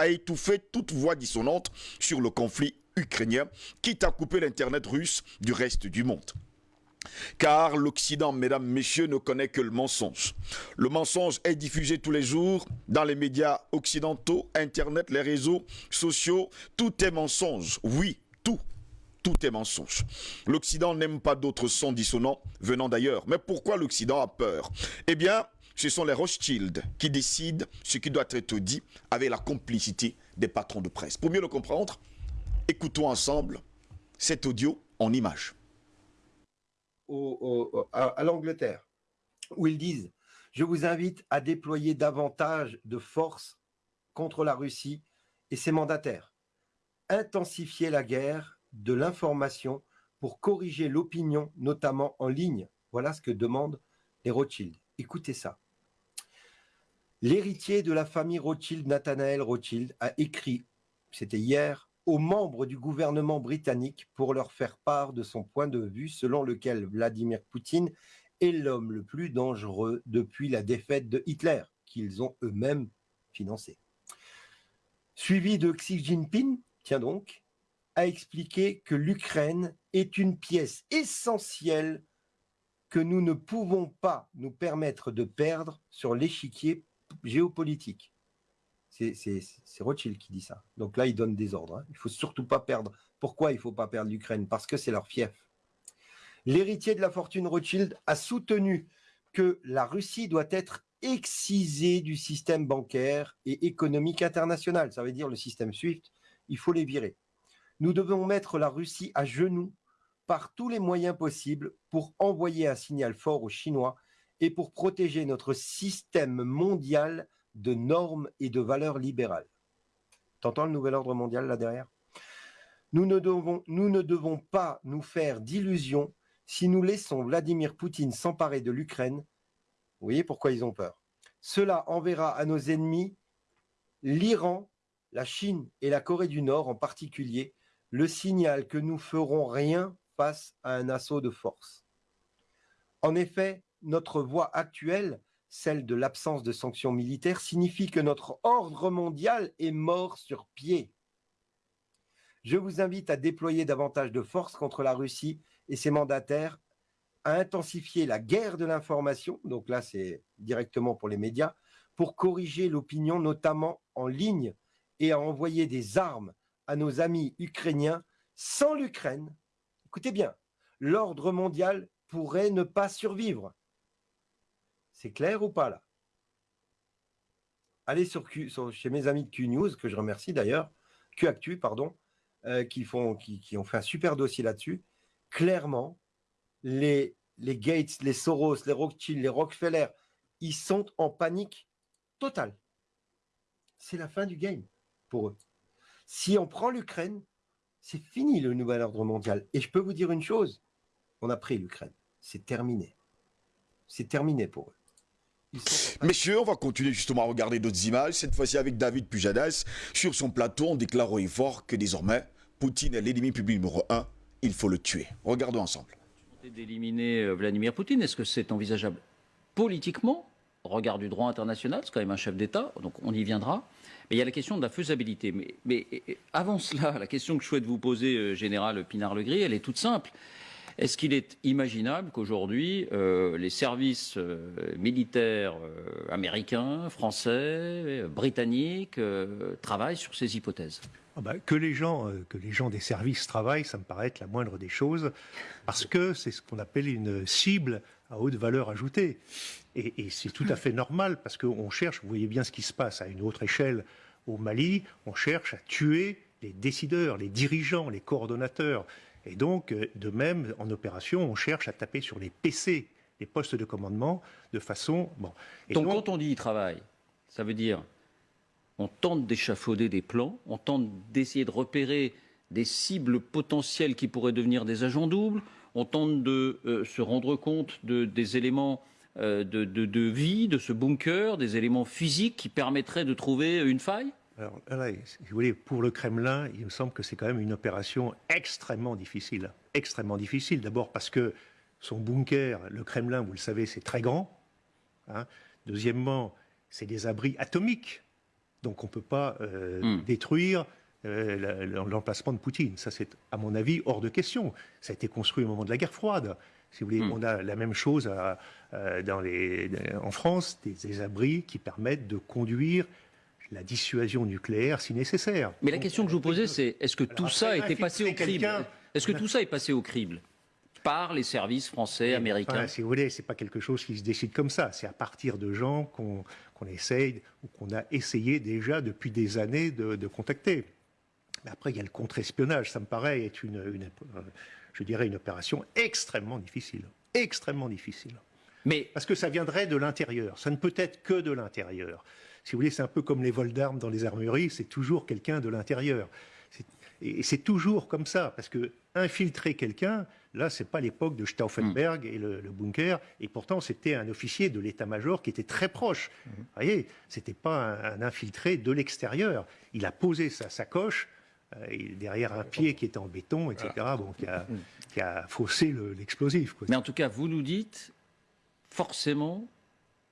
a étouffé toute voix dissonante sur le conflit ukrainien, quitte à couper l'Internet russe du reste du monde. Car l'Occident, mesdames, messieurs, ne connaît que le mensonge. Le mensonge est diffusé tous les jours dans les médias occidentaux, Internet, les réseaux sociaux. Tout est mensonge. Oui, tout. Tout est mensonge. L'Occident n'aime pas d'autres sons dissonants venant d'ailleurs. Mais pourquoi l'Occident a peur? Eh bien, ce sont les Rothschild qui décident ce qui doit être dit avec la complicité des patrons de presse. Pour mieux le comprendre, écoutons ensemble cet audio en images à, l'Angleterre, où ils disent « Je vous invite à déployer davantage de force contre la Russie et ses mandataires. Intensifier la guerre de l'information pour corriger l'opinion, notamment en ligne. » Voilà ce que demandent les Rothschild. Écoutez ça. L'héritier de la famille Rothschild, Nathanael Rothschild, a écrit, c'était hier, aux membres du gouvernement britannique pour leur faire part de son point de vue selon lequel Vladimir Poutine est l'homme le plus dangereux depuis la défaite de Hitler, qu'ils ont eux-mêmes financé. Suivi de Xi Jinping, tiens donc, a expliqué que l'Ukraine est une pièce essentielle que nous ne pouvons pas nous permettre de perdre sur l'échiquier géopolitique. C'est Rothschild qui dit ça. Donc là, il donne des ordres. Hein. Il ne faut surtout pas perdre. Pourquoi il ne faut pas perdre l'Ukraine? Parce que c'est leur fief. L'héritier de la fortune Rothschild a soutenu que la Russie doit être excisée du système bancaire et économique international. Ça veut dire le système SWIFT, il faut les virer. Nous devons mettre la Russie à genoux par tous les moyens possibles pour envoyer un signal fort aux Chinois et pour protéger notre système mondial de normes et de valeurs libérales. T'entends le nouvel ordre mondial là derrière? Nous ne, devons, pas nous faire d'illusions si nous laissons Vladimir Poutine s'emparer de l'Ukraine. Vous voyez pourquoi ils ont peur? Cela enverra à nos ennemis l'Iran, la Chine et la Corée du Nord en particulier le signal que nous ferons rien face à un assaut de force. En effet, notre voie actuelle celle de l'absence de sanctions militaires, signifie que notre ordre mondial est mort sur pied. Je vous invite à déployer davantage de force contre la Russie et ses mandataires, à intensifier la guerre de l'information, donc là c'est directement pour les médias, pour corriger l'opinion, notamment en ligne, et à envoyer des armes à nos amis ukrainiens. Sans l'Ukraine, écoutez bien, l'ordre mondial pourrait ne pas survivre. C'est clair ou pas là? Allez sur, chez mes amis de Q News, que je remercie d'ailleurs, Q Actu, pardon, euh, qui, ont fait un super dossier là-dessus. Clairement, les, les Gates, les Soros, les Rothschild, les Rockefeller, ils sont en panique totale. C'est la fin du game pour eux. Si on prend l'Ukraine, c'est fini le nouvel ordre mondial. Et je peux vous dire une chose, on a pris l'Ukraine. C'est terminé. C'est terminé pour eux. Messieurs, on va continuer justement à regarder d'autres images, cette fois-ci avec David Pujadas. Sur son plateau, on déclare haut fort que désormais, Poutine est l'ennemi public numéro un, il faut le tuer. Regardons ensemble. D'éliminer euh, Vladimir Poutine, est-ce que c'est envisageable politiquement? Regard du droit international, c'est quand même un chef d'État, donc on y viendra. Mais il y a la question de la faisabilité. Mais, mais avant cela, la question que je souhaite vous poser, euh, Général Pinard-Legris, elle est toute simple. Est-ce qu'il est imaginable qu'aujourd'hui, euh, les services euh, militaires euh, américains, français, britanniques travaillent sur ces hypothèses? Ah bah, que, les gens, que les gens des services travaillent, ça me paraît être la moindre des choses, parce que c'est ce qu'on appelle une cible à haute valeur ajoutée. Et, et c'est tout à fait normal, parce qu'on cherche, vous voyez bien ce qui se passe à une autre échelle au Mali, on cherche à tuer les décideurs, les dirigeants, les coordonnateurs. Et donc, euh, de même, en opération, on cherche à taper sur les PC, les postes de commandement, de façon... Bon. donc, quand on dit travail, ça veut dire on tente d'échafauder des plans, on tente d'essayer de repérer des cibles potentielles qui pourraient devenir des agents doubles, on tente de euh, se rendre compte de, des éléments euh, de, de, vie, de ce bunker, des éléments physiques qui permettraient de trouver une faille alors si vous voulez, pour le Kremlin, il me semble que c'est quand même une opération extrêmement difficile. Extrêmement difficile, d'abord parce que son bunker, le Kremlin, vous le savez, c'est très grand. Hein. Deuxièmement, c'est des abris atomiques. Donc on ne peut pas hmm. détruire l'emplacement de Poutine. Ça, c'est, à mon avis, hors de question. Ça a été construit au moment de la guerre froide. Si vous voulez, hmm. on a la même chose dans les, en France, des abris qui permettent de conduire la dissuasion nucléaire si nécessaire. Mais la question que je vous posais, c'est est-ce que tout ça a été passé au crible Est-ce que tout ça est passé au crible par les services français, américains Si vous voulez, c'est pas quelque chose qui se décide comme ça. C'est à partir de gens qu'on essaye ou qu'on a essayé déjà depuis des années de, contacter. Mais après, il y a le contre-espionnage. Ça me paraît être une, je dirais, une opération extrêmement difficile, extrêmement difficile. Mais parce que ça viendrait de l'intérieur. Ça ne peut être que de l'intérieur si vous voulez, c'est un peu comme les vols d'armes dans les armureries, c'est toujours quelqu'un de l'intérieur. Et c'est toujours comme ça, parce que infiltrer quelqu'un, là, c'est pas l'époque de Stauffenberg et le, bunker, et pourtant c'était un officier de l'état-major qui était très proche. Mmh. Vous voyez, c'était pas un, infiltré de l'extérieur. Il a posé sa sacoche euh, derrière un pied qui était en béton, etc., bon, qui, a, qui a faussé l'explosif. Mais en tout cas, vous nous dites, forcément,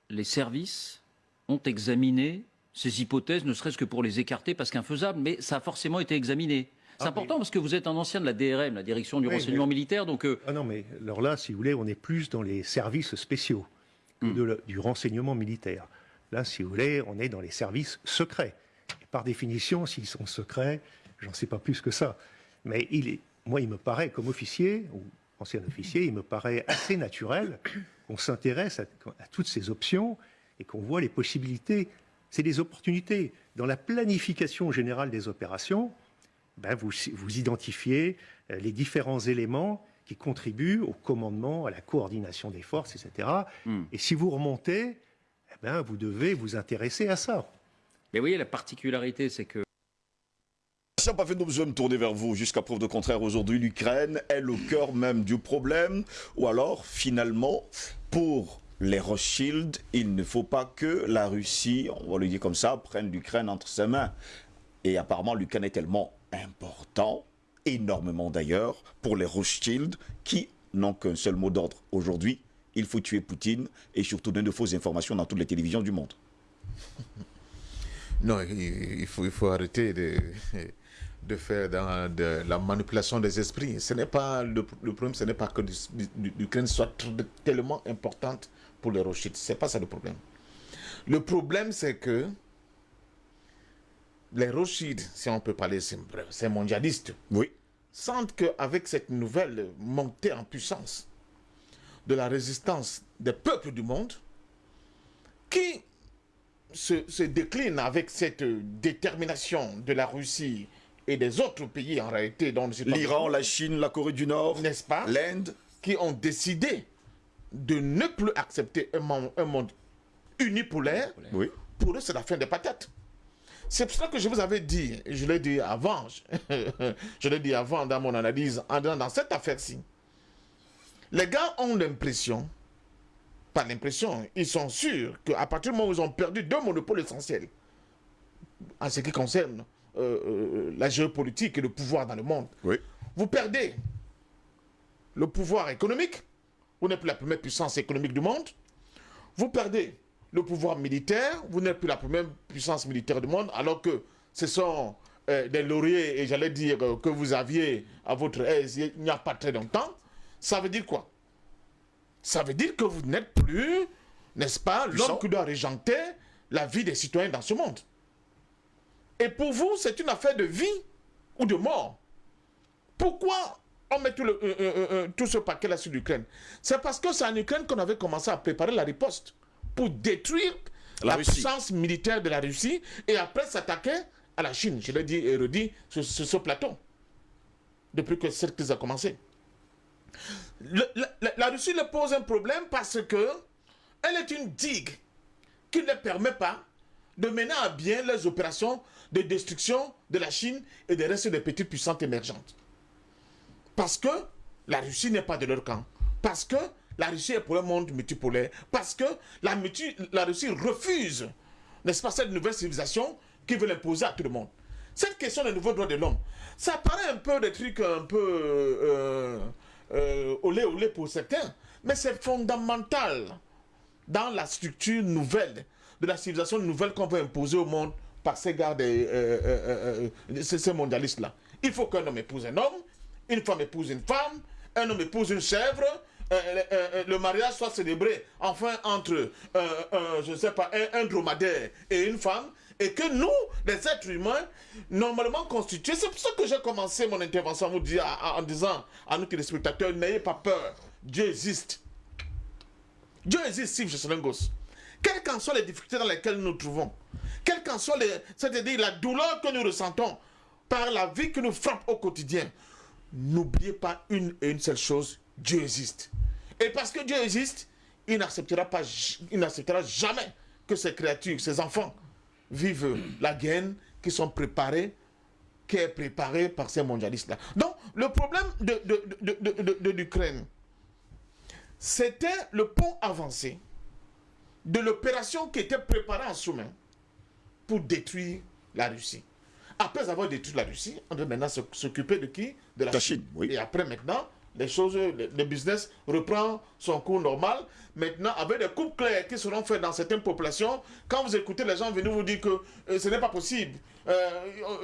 les services ont examiné ces hypothèses, ne serait-ce que pour les écarter parce qu'infaisables, mais ça a forcément été examiné. C'est ah, important parce que vous êtes un ancien de la DRM, la direction du renseignement militaire, donc. Euh, ah non, mais alors là, si vous voulez, on est plus dans les services spéciaux que hmm. du renseignement militaire. Là, si vous voulez, on est dans les services secrets. Et par définition, s'ils sont secrets, j'en sais pas plus que ça. Mais il est, moi, il me paraît, comme officier ou ancien officier, il me paraît assez naturel qu'on s'intéresse à, à toutes ces options et qu'on voit les possibilités, c'est des opportunités. Dans la planification générale des opérations, ben vous, vous identifiez euh, les différents éléments qui contribuent au commandement, à la coordination des forces, etc. Hmm. Et si vous remontez, eh ben vous devez vous intéresser à ça. Mais vous voyez, la particularité, c'est que ça n'a pas fait besoin de me tourner vers vous. Jusqu'à preuve de contraire, aujourd'hui, l'Ukraine est le cœur même du problème. Ou alors, finalement, pour les Rothschild, il ne faut pas que la Russie, on va le dire comme ça, prenne l'Ukraine entre ses mains. Et apparemment, l'Ukraine est tellement important, énormément d'ailleurs, pour les Rothschild, qui n'ont qu'un seul mot d'ordre aujourd'hui. Il faut tuer Poutine et surtout donner de fausses informations dans toutes les télévisions du monde. Non, il faut, arrêter de, faire de la manipulation des esprits. Le, problème, ce n'est pas que l'Ukraine soit tellement importante pour les Rothschild. Ce n'est pas ça le problème. Le problème, c'est que les Rothschild, si on peut parler, c'est mondialiste. Oui. Sentent qu'avec cette nouvelle montée en puissance de la résistance des peuples du monde, qui se, se décline avec cette détermination de la Russie et des autres pays en réalité, dont l'Iran, la Chine, la Corée du Nord, n'est-ce pas, l'Inde, qui ont décidé de ne plus accepter un monde, un monde unipolaire, oui. pour eux, c'est la fin des patates. C'est pour ça que je vous avais dit, je l'ai dit avant, je l'ai dit avant dans mon analyse, dans cette affaire-ci. Les gars ont l'impression, pas l'impression, ils sont sûrs qu'à partir du moment où ils ont perdu deux monopoles essentiels, en ce qui concerne euh, euh, la géopolitique et le pouvoir dans le monde, oui. vous perdez le pouvoir économique, vous n'êtes plus la première puissance économique du monde. Vous perdez le pouvoir militaire, vous n'êtes plus la première puissance militaire du monde, alors que ce sont euh, des lauriers, et j'allais dire euh, que vous aviez à votre aise il n'y a pas très longtemps. Ça veut dire quoi? Ça veut dire que vous n'êtes plus, n'est-ce pas, l'homme qui doit régenter la vie des citoyens dans ce monde. Et pour vous, c'est une affaire de vie ou de mort. Pourquoi on met tout, le, euh, euh, euh, tout ce paquet-là sur l'Ukraine. C'est parce que c'est en Ukraine qu'on avait commencé à préparer la riposte pour détruire la, puissance militaire de la Russie et après s'attaquer à la Chine. Je l'ai dit et redit sur, ce plateau depuis que cette crise a commencé. la, Russie le pose un problème parce que elle est une digue qui ne permet pas de mener à bien les opérations de destruction de la Chine et des restes des petites puissances émergentes. Parce que la Russie n'est pas de leur camp. Parce que la Russie est pour un monde multipolaire. Parce que la, Russie refuse, n'est-ce pas, cette nouvelle civilisation qui veut l'imposer à tout le monde. Cette question des nouveaux droits de l'homme, ça paraît un peu des trucs un peu euh, euh, olé olé pour certains, mais c'est fondamental dans la structure nouvelle de la civilisation nouvelle qu'on veut imposer au monde par ces gars, des, euh, euh, euh, ces, ces mondialistes-là. Il faut qu'un homme épouse un homme, une femme épouse une femme, un homme épouse une chèvre, euh, euh, euh, le mariage soit célébré enfin entre, je ne sais pas, un, un dromadaire et une femme, et que nous, les êtres humains, normalement constitués, c'est pour ça que j'ai commencé mon intervention en, vous dire, en, en disant à nos téléspectateurs, n'ayez pas peur, Dieu existe. Dieu existe, Steve Jesselengos. Quelles qu'en soient les difficultés dans lesquelles nous nous trouvons, quelles qu'en soient les, c'est-à-dire la douleur que nous ressentons par la vie qui nous frappe au quotidien, n'oubliez pas une une seule chose, Dieu existe. Et parce que Dieu existe, il n'acceptera pas, il jamais que ces créatures, ces enfants, vivent la guerre qui sont préparés, qui est préparée par ces mondialistes-là. Donc, le problème de l'Ukraine, c'était le pont avancé de l'opération qui était préparée en sous-main pour détruire la Russie. Après avoir détruit la Russie, on doit maintenant s'occuper de qui? De la, La Chine. Chine, oui. Et après, maintenant, les choses, le, business reprend son cours normal. Maintenant, avec des coupes claires qui seront faites dans certaines populations, quand vous écoutez les gens venir vous dire que euh, ce n'est pas possible, euh,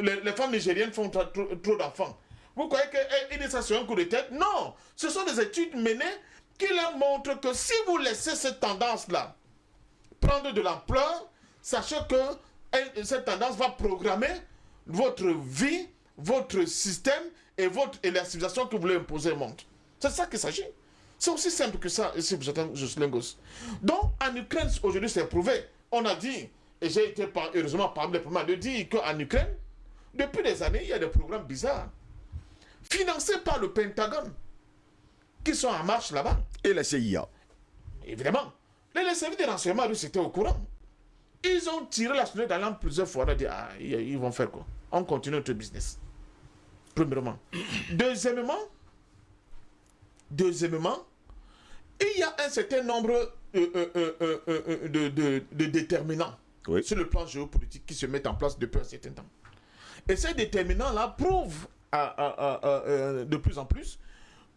les, les femmes nigériennes font trop, d'enfants. Vous croyez qu'ils disent ça sur un coup de tête? Non Ce sont des études menées qui leur montrent que si vous laissez cette tendance-là prendre de l'ampleur, sachez que elle- cette tendance va programmer votre vie, votre système et, votre, et la civilisation que vous voulez imposer au monde. C'est ça qu'il s'agit. C'est aussi simple que ça, ici, vous êtes Jocelyn Goss. Donc, en Ukraine, aujourd'hui, c'est prouvé. On a dit, et j'ai été par- heureusement parmi les premiers de dire qu'en Ukraine, depuis des années, il y a des programmes bizarres, financés par le Pentagone, qui sont en marche là-bas. Et la CIA. Évidemment. Les, services de renseignement russes étaient au courant. Ils ont tiré la sonnette d'alarme plusieurs fois. On a dit, ah, ils vont faire quoi? On continue notre business. Premièrement. Deuxièmement, deuxièmement, il y a un certain nombre euh, euh, euh, de, de- de déterminants Oui. sur le plan géopolitique qui se mettent en place depuis un certain temps. Et ces déterminants-là prouvent à- à- à- à- de plus en plus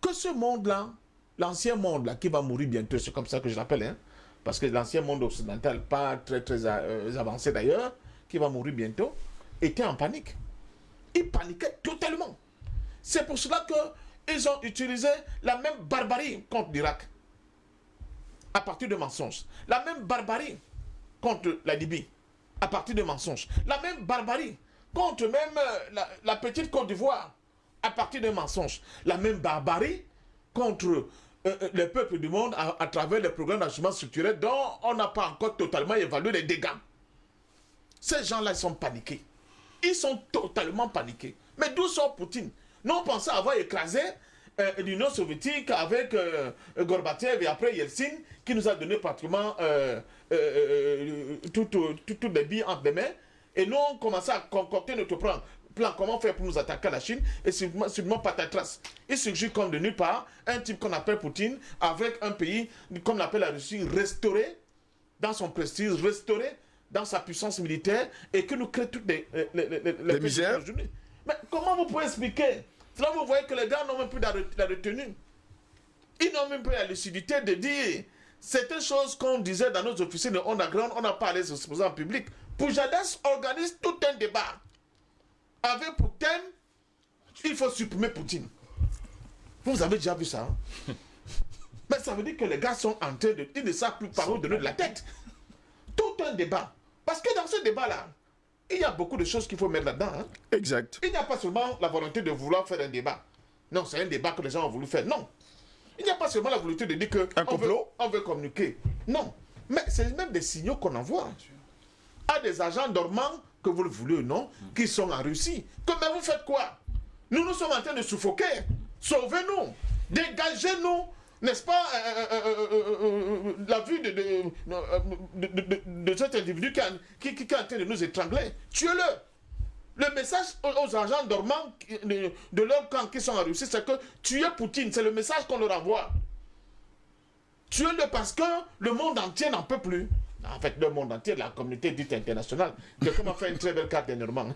que ce monde-là, l'ancien monde-là, qui va mourir bientôt, c'est comme ça que je l'appelle, hein, parce que l'ancien monde occidental, pas très très avancé d'ailleurs, qui va mourir bientôt, était en panique. Il paniquait totalement. C'est pour cela qu'ils ont utilisé la même barbarie contre l'Irak, à partir de mensonges. La même barbarie contre la Libye, à partir de mensonges. La même barbarie contre même euh, la, petite Côte d'Ivoire, à partir de mensonges. La même barbarie contre euh, euh, les peuples du monde à, à travers les programmes d'ajustement structurel dont on n'a pas encore totalement évalué les dégâts. Ces gens-là, ils sont paniqués. Ils sont totalement paniqués. Mais d'où sort Poutine? Nous, on pensait avoir écrasé euh, l'Union soviétique avec euh, Gorbatchev et après Yeltsin, qui nous a donné pratiquement euh, euh, euh, toutes tout, toutes les billes entre les mains. Et nous, on commençait à concocter notre plan. Plan, comment faire pour nous attaquer à la Chine Et sûrement, sûrement patatras. Il surgit comme de nulle part un type qu'on appelle Poutine avec un pays, comme l'appelle la Russie, restauré dans son prestige, restauré dans sa puissance militaire et que nous crée toutes les, les, les, les- les- Les misères. Mais comment vous pouvez expliquer Là, vous voyez que les gars n'ont même plus la, re- la retenue. Ils n'ont même plus la lucidité de dire certaines choses qu'on disait dans nos officines de underground, on n'a pas les exposer en public. Poujadas organise tout un débat avec pour thème il faut supprimer Poutine. Vous avez déjà vu ça hein? Mais ça veut dire que les gars sont en train de. Ils ne savent plus par où donner de la tête. Tout un débat. Parce que dans ce débat-là, il y a beaucoup de choses qu'il faut mettre là-dedans. hein. Exact. Il n'y a pas seulement la volonté de vouloir faire un débat. Non, c'est un débat que les gens ont voulu faire. Non. Il n'y a pas seulement la volonté de dire que Un on veut, on veut communiquer. Non. Mais c'est même des signaux qu'on envoie à des agents dormants, que vous le voulez ou non, qui sont en Russie. Que, mais vous faites quoi? Nous, nous sommes en train de suffoquer. Sauvez-nous. Dégagez-nous. N'est-ce pas euh, euh, euh, la vue de, de, cet individu qui, qui, est en train de nous étrangler Tuez-le. Le message aux, agents dormants de leur camp qui sont en Russie, c'est que tuez Poutine. C'est le message qu'on leur envoie. Tuez-le parce que le monde entier n'en peut plus. En fait, le monde entier, la communauté dite internationale. Quelqu'un m'a fait une très belle carte d'énormément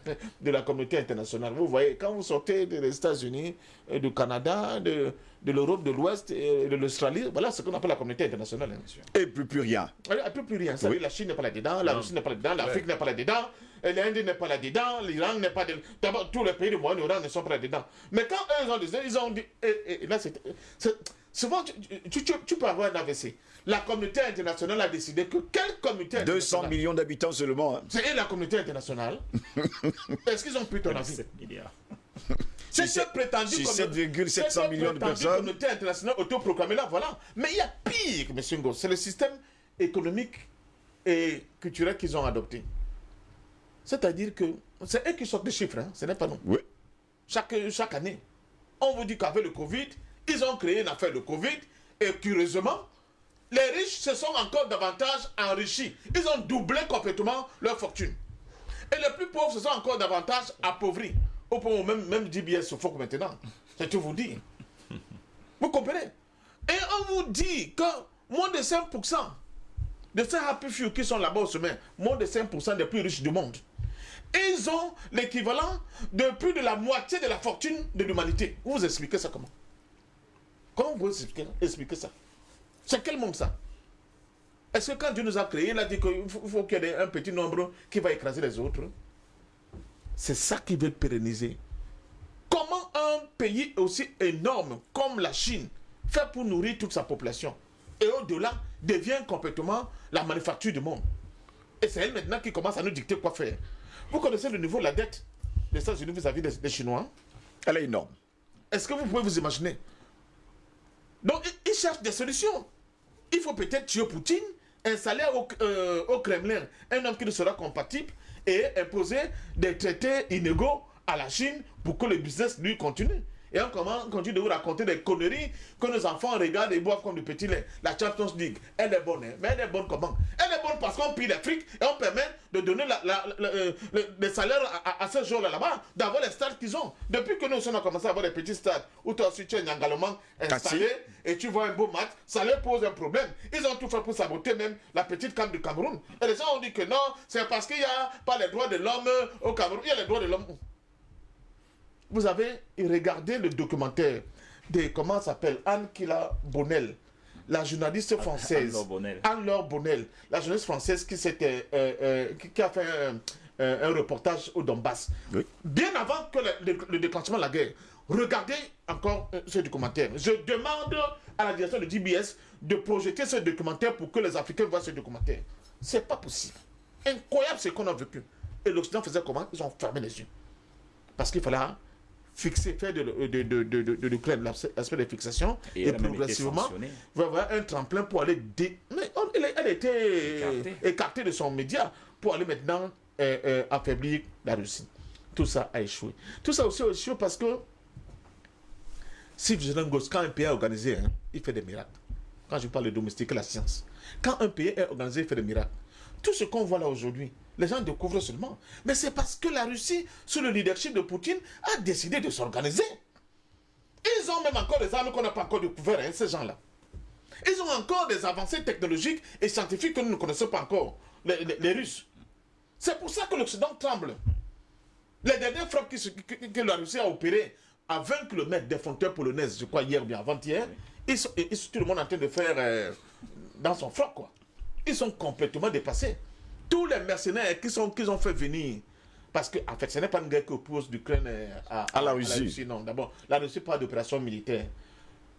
de la communauté internationale? Vous voyez, quand vous sortez des États-Unis, et du Canada, de, de l'Europe de l'Ouest et de l'Australie, voilà ce qu'on appelle la communauté internationale. Et plus plus rien. Elle n'a plus rien. Ça Oui. La Chine n'est pas là-dedans, la Russie n'est pas là-dedans, l'Afrique n'est pas là-dedans, Et l'Inde n'est pas là-dedans, l'Iran n'est pas dedans. D'abord, tous les pays du Moyen-Orient ne sont pas là-dedans. Mais quand eux, ils ont dit, ils ont dit, et, et là, c'est... c'est- Souvent, tu, tu- tu- tu peux avoir un AVC. La communauté internationale a décidé que quelle communauté 200 internationale millions d'habitants seulement. hein. C'est la communauté internationale. Est-ce qu'ils ont pris ton avis C'est Si cette prétendue si communauté- 7,700 cette millions de personnes. communauté internationale autoproclamée là, voilà. Mais il y a pire, M. Ngo, c'est le système économique et culturel qu'ils ont adopté. C'est-à-dire que c'est eux qui sortent des chiffres, hein, ce n'est pas nous. Oui. Chaque, chaque année, on vous dit qu'avec le Covid, ils ont créé une affaire de Covid et curieusement, les riches se sont encore davantage enrichis. Ils ont doublé complètement leur fortune. Et les plus pauvres se sont encore davantage appauvris. Au point où même, même DBS suffoque maintenant. C'est tout vous dire. Vous comprenez? Et on vous dit que moins de 5% de ces happy few qui sont là-bas au sommet, moins de 5% des plus riches du monde, ils ont l'équivalent de plus de la moitié de la fortune de l'humanité. Vous expliquez ça comment? Comment vous expliquez, expliquer ça? C'est quel monde ça? Est-ce que quand Dieu nous a créés, il a dit qu'il faut, qu'il y ait un petit nombre qui va écraser les autres? C'est ça qui veut pérenniser. Comment un pays aussi énorme comme la Chine fait pour nourrir toute sa population et au-delà devient complètement la manufacture du monde? Et c'est elle maintenant qui commence à nous dicter quoi faire. Vous connaissez le niveau de la dette des États-Unis vis-à-vis des Chinois? Elle est énorme. Est-ce que vous pouvez vous imaginer Donc, ils- cherchent des solutions. Il faut peut-être tuer Poutine, installer au, euh, au Kremlin un homme qui ne sera compatible et imposer des traités inégaux à la Chine pour que le business lui continue. Et on commence- continue de vous raconter des conneries que nos enfants regardent et boivent comme du petit lait. La Champions League, elle est bonne, hein. mais elle est bonne comment? Elle est bonne parce qu'on pille les frics et on permet de donner la, la- la- euh, le- les salaires à, à- à ces gens là-bas, d'avoir les stades qu'ils ont. Depuis que nous on a commencé à avoir des petits stades où toi aussi tu es un engalement installé et tu vois un beau match, ça leur pose un problème. Ils ont tout fait pour saboter même la petite camp du Cameroun. Et les gens ont dit que non, c'est parce qu'il n'y a pas les droits de l'homme au Cameroun. Il y a les droits de l'homme. Vous avez regardé le documentaire de, comment ça s'appelle, Anne Kila Bonnel, la journaliste française. Anne-Laure Bonnel. Anne-Laure Bonnel, la journaliste française qui, s'était, euh, euh, qui, qui a fait un, un- un reportage au Donbass. Oui. Bien avant que le, le- le déclenchement de la guerre. Regardez encore euh, ce documentaire. Je demande à la direction de DBS de projeter ce documentaire pour que les Africains voient ce documentaire. C'est pas possible. Incroyable ce qu'on a vécu. Et l'Occident faisait comment? Ils ont fermé les yeux. Parce qu'il fallait fixer, faire de, de, de, de, de, de l'Ukraine l'aspect de fixation Et et, progressivement va avoir un tremplin pour aller dé... mais on- elle, a- elle été Écartée. écartée de son média pour aller maintenant euh, euh, affaiblir la Russie. Tout ça a échoué. Tout ça aussi a échoué parce que si quand un pays est organisé, hein, il fait des miracles. Quand je parle de domestiquer la science. Quand un pays est organisé, il fait des miracles. Tout ce qu'on voit là aujourd'hui, les gens découvrent seulement. Mais c'est parce que la Russie, sous le leadership de Poutine, a décidé de s'organiser. Ils ont même encore des armes qu'on n'a pas encore découvert, hein, ces gens-là. Ils ont encore des avancées technologiques et scientifiques que nous ne connaissons pas encore, les, les- Russes. C'est pour ça que l'Occident tremble. Les dernières frappes que, la Russie a opérées à 20 km des frontières polonaises, je crois hier ou bien avant-hier, ils sont, ils sont tout le monde en train de faire euh, dans son froc, quoi. Ils sont complètement dépassés. Tous les mercenaires qui sont qu'ils ont fait venir, parce que en fait, ce n'est pas une guerre qui oppose l'Ukraine euh, à, À la Russie. Non, d'abord, la Russie pas d'opération militaire.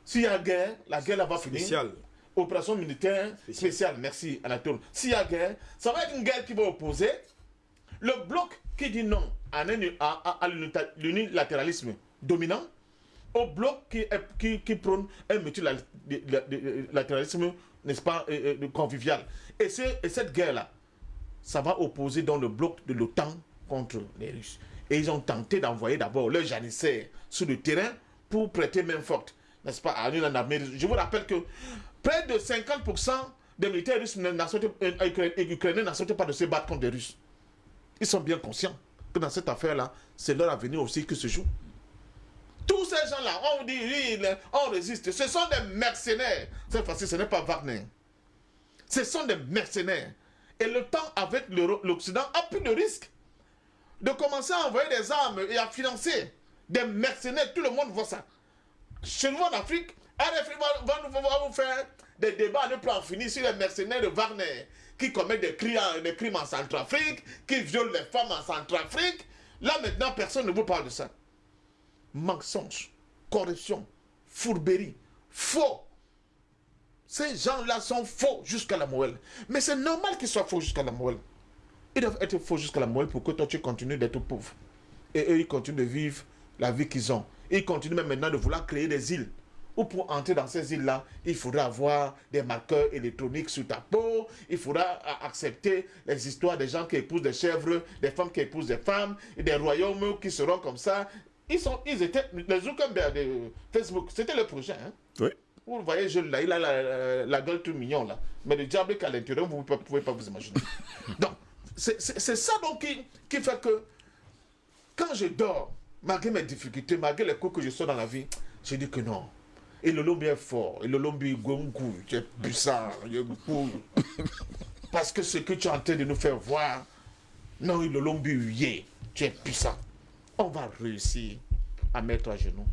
S'il y a guerre, la guerre là va finir. Spéciale. Opération militaire spéciale. Merci Anatole. S'il y a guerre, ça va être une guerre qui va opposer le bloc qui dit non à, l'unilatéralisme dominant au bloc qui, est- qui, qui prône un multilatéralisme, n'est-ce pas, euh, euh, convivial. Et cette guerre-là, ça va opposer dans le bloc de l'OTAN contre les Russes. Et ils ont tenté d'envoyer d'abord leurs janissaires sur le terrain pour prêter main forte, n'est-ce pas, à russe. Je vous rappelle que près de 50% des militaires russes euh, ukrainiens et ukrainiens n'acceptent pas de se battre contre les Russes. Ils sont bien conscients que dans cette affaire-là, c'est leur avenir aussi qui se joue. Tous ces gens-là, on dit, oui, on résiste. Ce sont des mercenaires. Cette fois-ci, ce n'est pas Wagner. Ce sont des mercenaires. Et le temps avec l'Occident a pris le risque de commencer à envoyer des armes et à financer des mercenaires. Tout le monde voit ça. chez nous en Afrique, RFI va, va, vous faire des débats plus en finir sur les mercenaires de Wagner qui commettent des crimes, des crimes en Centrafrique, qui violent les femmes en Centrafrique. Là maintenant, personne ne vous parle de ça. Mensonge, corruption, fourberie, faux. Ces gens-là sont faux jusqu'à la moelle. Mais c'est normal qu'ils soient faux jusqu'à la moelle. Ils doivent être faux jusqu'à la moelle pour que toi tu continues d'être pauvre. Et eux, ils continuent de vivre la vie qu'ils ont. Ils continuent même maintenant de vouloir créer des îles. Ou pour entrer dans ces îles-là, il faudra avoir des marqueurs électroniques sur ta peau. Il faudra accepter les histoires des gens qui épousent des chèvres, des femmes qui épousent des femmes, et des royaumes qui seront comme ça. Ils, sont, ils étaient, les Zuckerberg de Facebook, c'était le projet. Hein? Oui. Vous le voyez, jeune là, il a la, la- la gueule tout mignon là. Mais le diable qu'à l'intérieur, vous ne pouvez pas vous imaginer. donc, c'est ça donc qui, qui fait que quand je dors, malgré mes difficultés, malgré les coups que je sors dans la vie, je dis que non. Et le lobby est fort. Et le lobby gonkou, tu es puissant. il est. Parce que ce que tu es en train de nous faire voir, non, le lobby, yeah, tu es puissant. On va réussir à mettre à genoux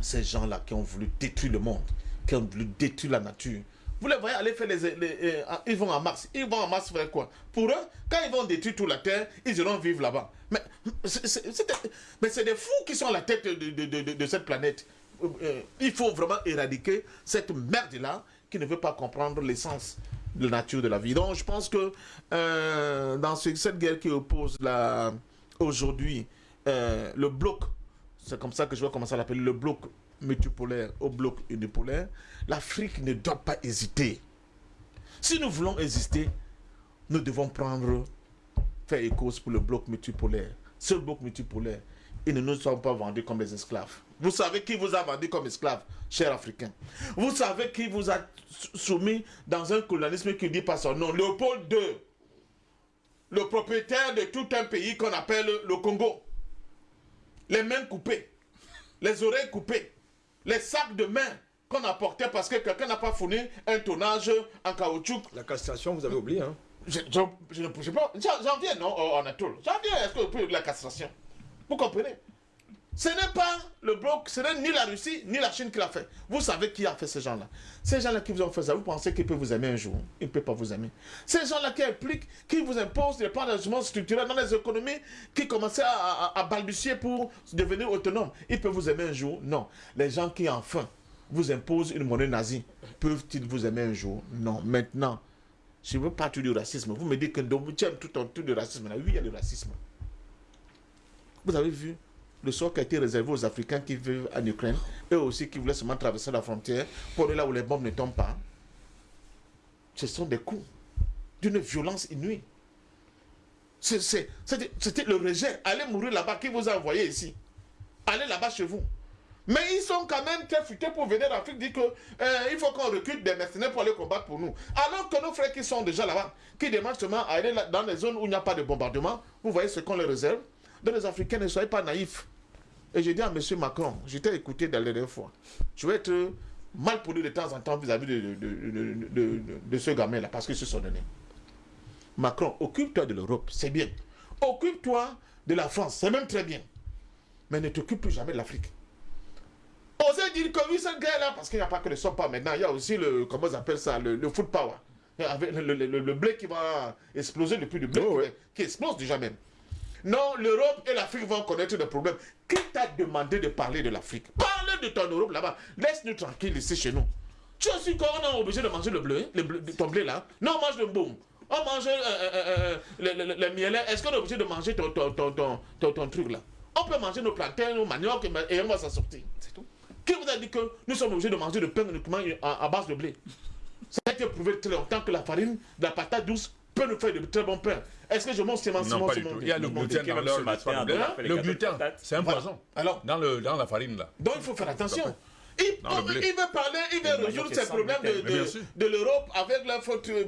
ces gens-là qui ont voulu détruire le monde, qui ont voulu détruire la nature. Vous les voyez aller faire les, euh, ils vont en Mars. Ils vont en Mars faire quoi? Pour eux, quand ils vont détruire toute la Terre, ils iront vivre là-bas. Mais c'est des- fous qui sont à la tête de, cette planète. Euh, euh, il faut vraiment éradiquer cette merde-là qui ne veut pas comprendre l'essence de la nature de la vie. Donc je pense que dans ce- cette guerre qui oppose aujourd'hui le bloc c'est comme ça que je vais commencer à l'appeler le bloc multipolaire au bloc unipolaire. L'Afrique ne doit pas hésiter. Si nous voulons exister, nous devons prendre, faire cause pour le bloc multipolaire. Ce bloc multipolaire, ils ne nous sont pas vendus comme des esclaves. Vous savez qui vous a vendu comme esclaves, chers Africains? Vous savez qui vous a soumis dans un colonialisme qui ne dit pas son nom Léopold II, le propriétaire de tout un pays qu'on appelle le Congo les mains coupées, les oreilles coupées, les sacs de main qu'on a portés parce que quelqu'un n'a pas fourni un tonnage en caoutchouc. La castration, vous avez oublié, hein Je, je, je ne sais pas. J'en viens, non, en Anatole. J'en viens, est-ce que vous pouvez la castration? Vous comprenez? Ce n'est pas le bloc, ce n'est ni la Russie, ni la Chine qui l'a fait. Vous savez qui a fait ces gens-là. Ces gens-là qui vous ont fait ça, vous pensez qu'ils peuvent vous aimer un jour Ils ne peuvent pas vous aimer. Ces gens-là qui impliquent, qui vous imposent des plans d'ajustement structurel dans les économies, qui commençaient à, balbutier pour devenir autonomes, ils peuvent vous aimer un jour? Non. Les gens qui, enfin, vous imposent une monnaie nazie, peuvent-ils vous aimer un jour? Non. Maintenant, je ne veux pas tout du racisme. Vous me dites que tu aimes tout un tout de racisme. Oui, il y a du racisme. Vous avez vu? Le sort qui a été réservé aux Africains qui vivent en Ukraine, eux aussi qui voulaient seulement traverser la frontière pour aller là où les bombes ne tombent pas. Ce sont des coups d'une violence inouïe. C'était le rejet. Allez mourir là-bas qui vous a envoyé ici? Allez là-bas chez vous. Mais ils sont quand même très futés pour venir en Afrique dire qu'il faut qu'on recrute des mercenaires pour aller combattre pour nous. Alors que nos frères qui sont déjà là-bas, qui demandent seulement à aller dans les zones où il n'y a pas de bombardement, vous voyez ce qu'on les réserve? Donc les Africains, ne soyez pas naïfs. Et j'ai dit à M. Macron, j'étais écouté la dernière fois, je vais être mal poli de temps en temps vis-à-vis de, de, de- de- de- de- de ce gamin-là, parce qu'ils se sont donnés. Macron, occupe-toi de l'Europe, c'est bien. Occupe-toi de la France, c'est même très bien. Mais ne t'occupe plus jamais de l'Afrique. Osez dire que oui, cette guerre-là, parce qu'il n'y a pas que le sopa maintenant, il y a aussi le, comment on appelle ça, le, le food power. Avec le, le- le- le blé qui va exploser, le prix du blé qui, va- qui explose déjà même. Non, l'Europe et l'Afrique vont connaître des problèmes. Qui t'a demandé de parler de l'Afrique? Parle de ton Europe là-bas. Laisse-nous tranquille ici chez nous. Tu es aussi quand on est obligé de manger le blé, le blé- ton blé là? Non, on mange le boum. On mange euh, euh, euh, le, le, le mielet. Est-ce qu'on est obligé de manger ton, ton, ton, ton, truc là? On peut manger nos plantains, nos maniocs et, on va s'en sortir. C'est tout. Qui vous a dit que nous sommes obligés de manger le pain uniquement à, à base de blé? Ça a été prouvé très longtemps que la farine, la patate douce peut nous faire de très bons pains. Est-ce que je mange Simon Non, pas du tout. Il y a le gluten dans matin, le les Le gluten, c'est un poison. Alors, Dans, le, dans la farine, là. donc il faut faire attention. Il, veut parler, il veut résoudre ces problèmes de, de, l'Europe avec leur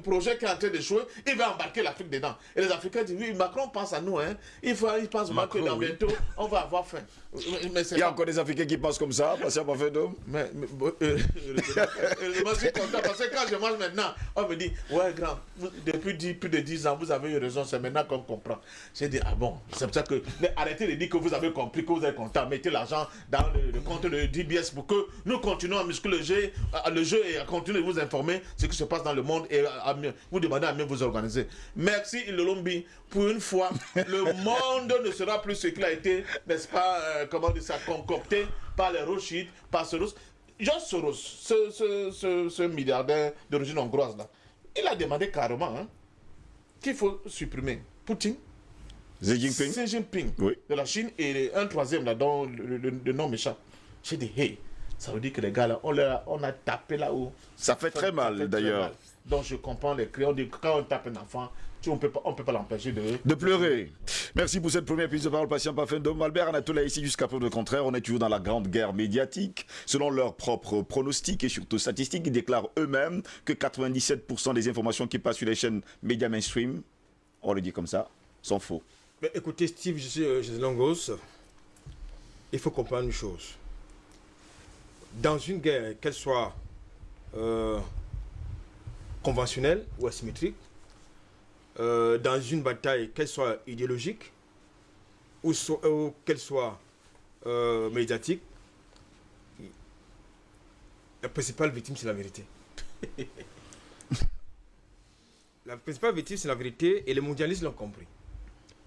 projet qui est en train d'échouer. Il va embarquer l'Afrique dedans. Et les Africains disent oui, Macron pense à nous. Hein. Il, faut, il pense vraiment que Macron, dans oui. bientôt, on va avoir faim. Il y a encore des Africains qui pensent comme ça, patient pas fait d'homme. mais, mais, euh, je suis content parce que quand je mange maintenant, on me dit Ouais, grand, vous- depuis 10 plus de 10 ans, vous avez eu raison, c'est maintenant qu'on comprend. J'ai dit Ah bon, c'est pour ça que. Mais arrêtez de dire que vous avez compris, que vous êtes content. Mettez l'argent dans le, le compte de DBS pour que nous continuons à muscler le jeu, à- le jeu et à continuer de vous informer ce qui se passe dans le monde et à, à mieux, vous demander à mieux vous organiser. Merci, Ilolombi. Pour une fois, le monde ne sera plus ce qu'il a été, n'est-ce pas, euh, comment dire ça, concocté par les Rothschild, par Soros. George Soros, ce, ce, ce, ce milliardaire d'origine hongroise là, il a demandé carrément hein, qu'il faut supprimer Poutine, Xi Jinping Xi Jinping Oui. de la Chine et un troisième là dont le, le- le nom m'échappe. J'ai dit, hey, ça veut dire que les gars là, on, a, on a tapé là-haut. Ça fait très mal d'ailleurs. Donc je comprends les cris. On dit quand on tape un enfant, on peut pas, on peut pas l'empêcher de. De pleurer. Merci pour cette première prise de parole, patient pas fin d'homme. Albert Anatola ici jusqu'à preuve de contraire. On est toujours dans la grande guerre médiatique. Selon leurs propres pronostics et surtout statistiques, ils déclarent eux-mêmes que 97% des informations qui passent sur les chaînes médias mainstream, on le dit comme ça, sont faux. Mais écoutez, Steve, je suis euh, José Langos. Il faut comprendre une chose. Dans une guerre, qu'elle soit euh, conventionnelle ou asymétrique, euh, dans une bataille, qu'elle soit idéologique ou, ou qu'elle soit euh, médiatique, la principale victime, c'est la vérité. la principale victime, c'est la vérité et les mondialistes l'ont compris.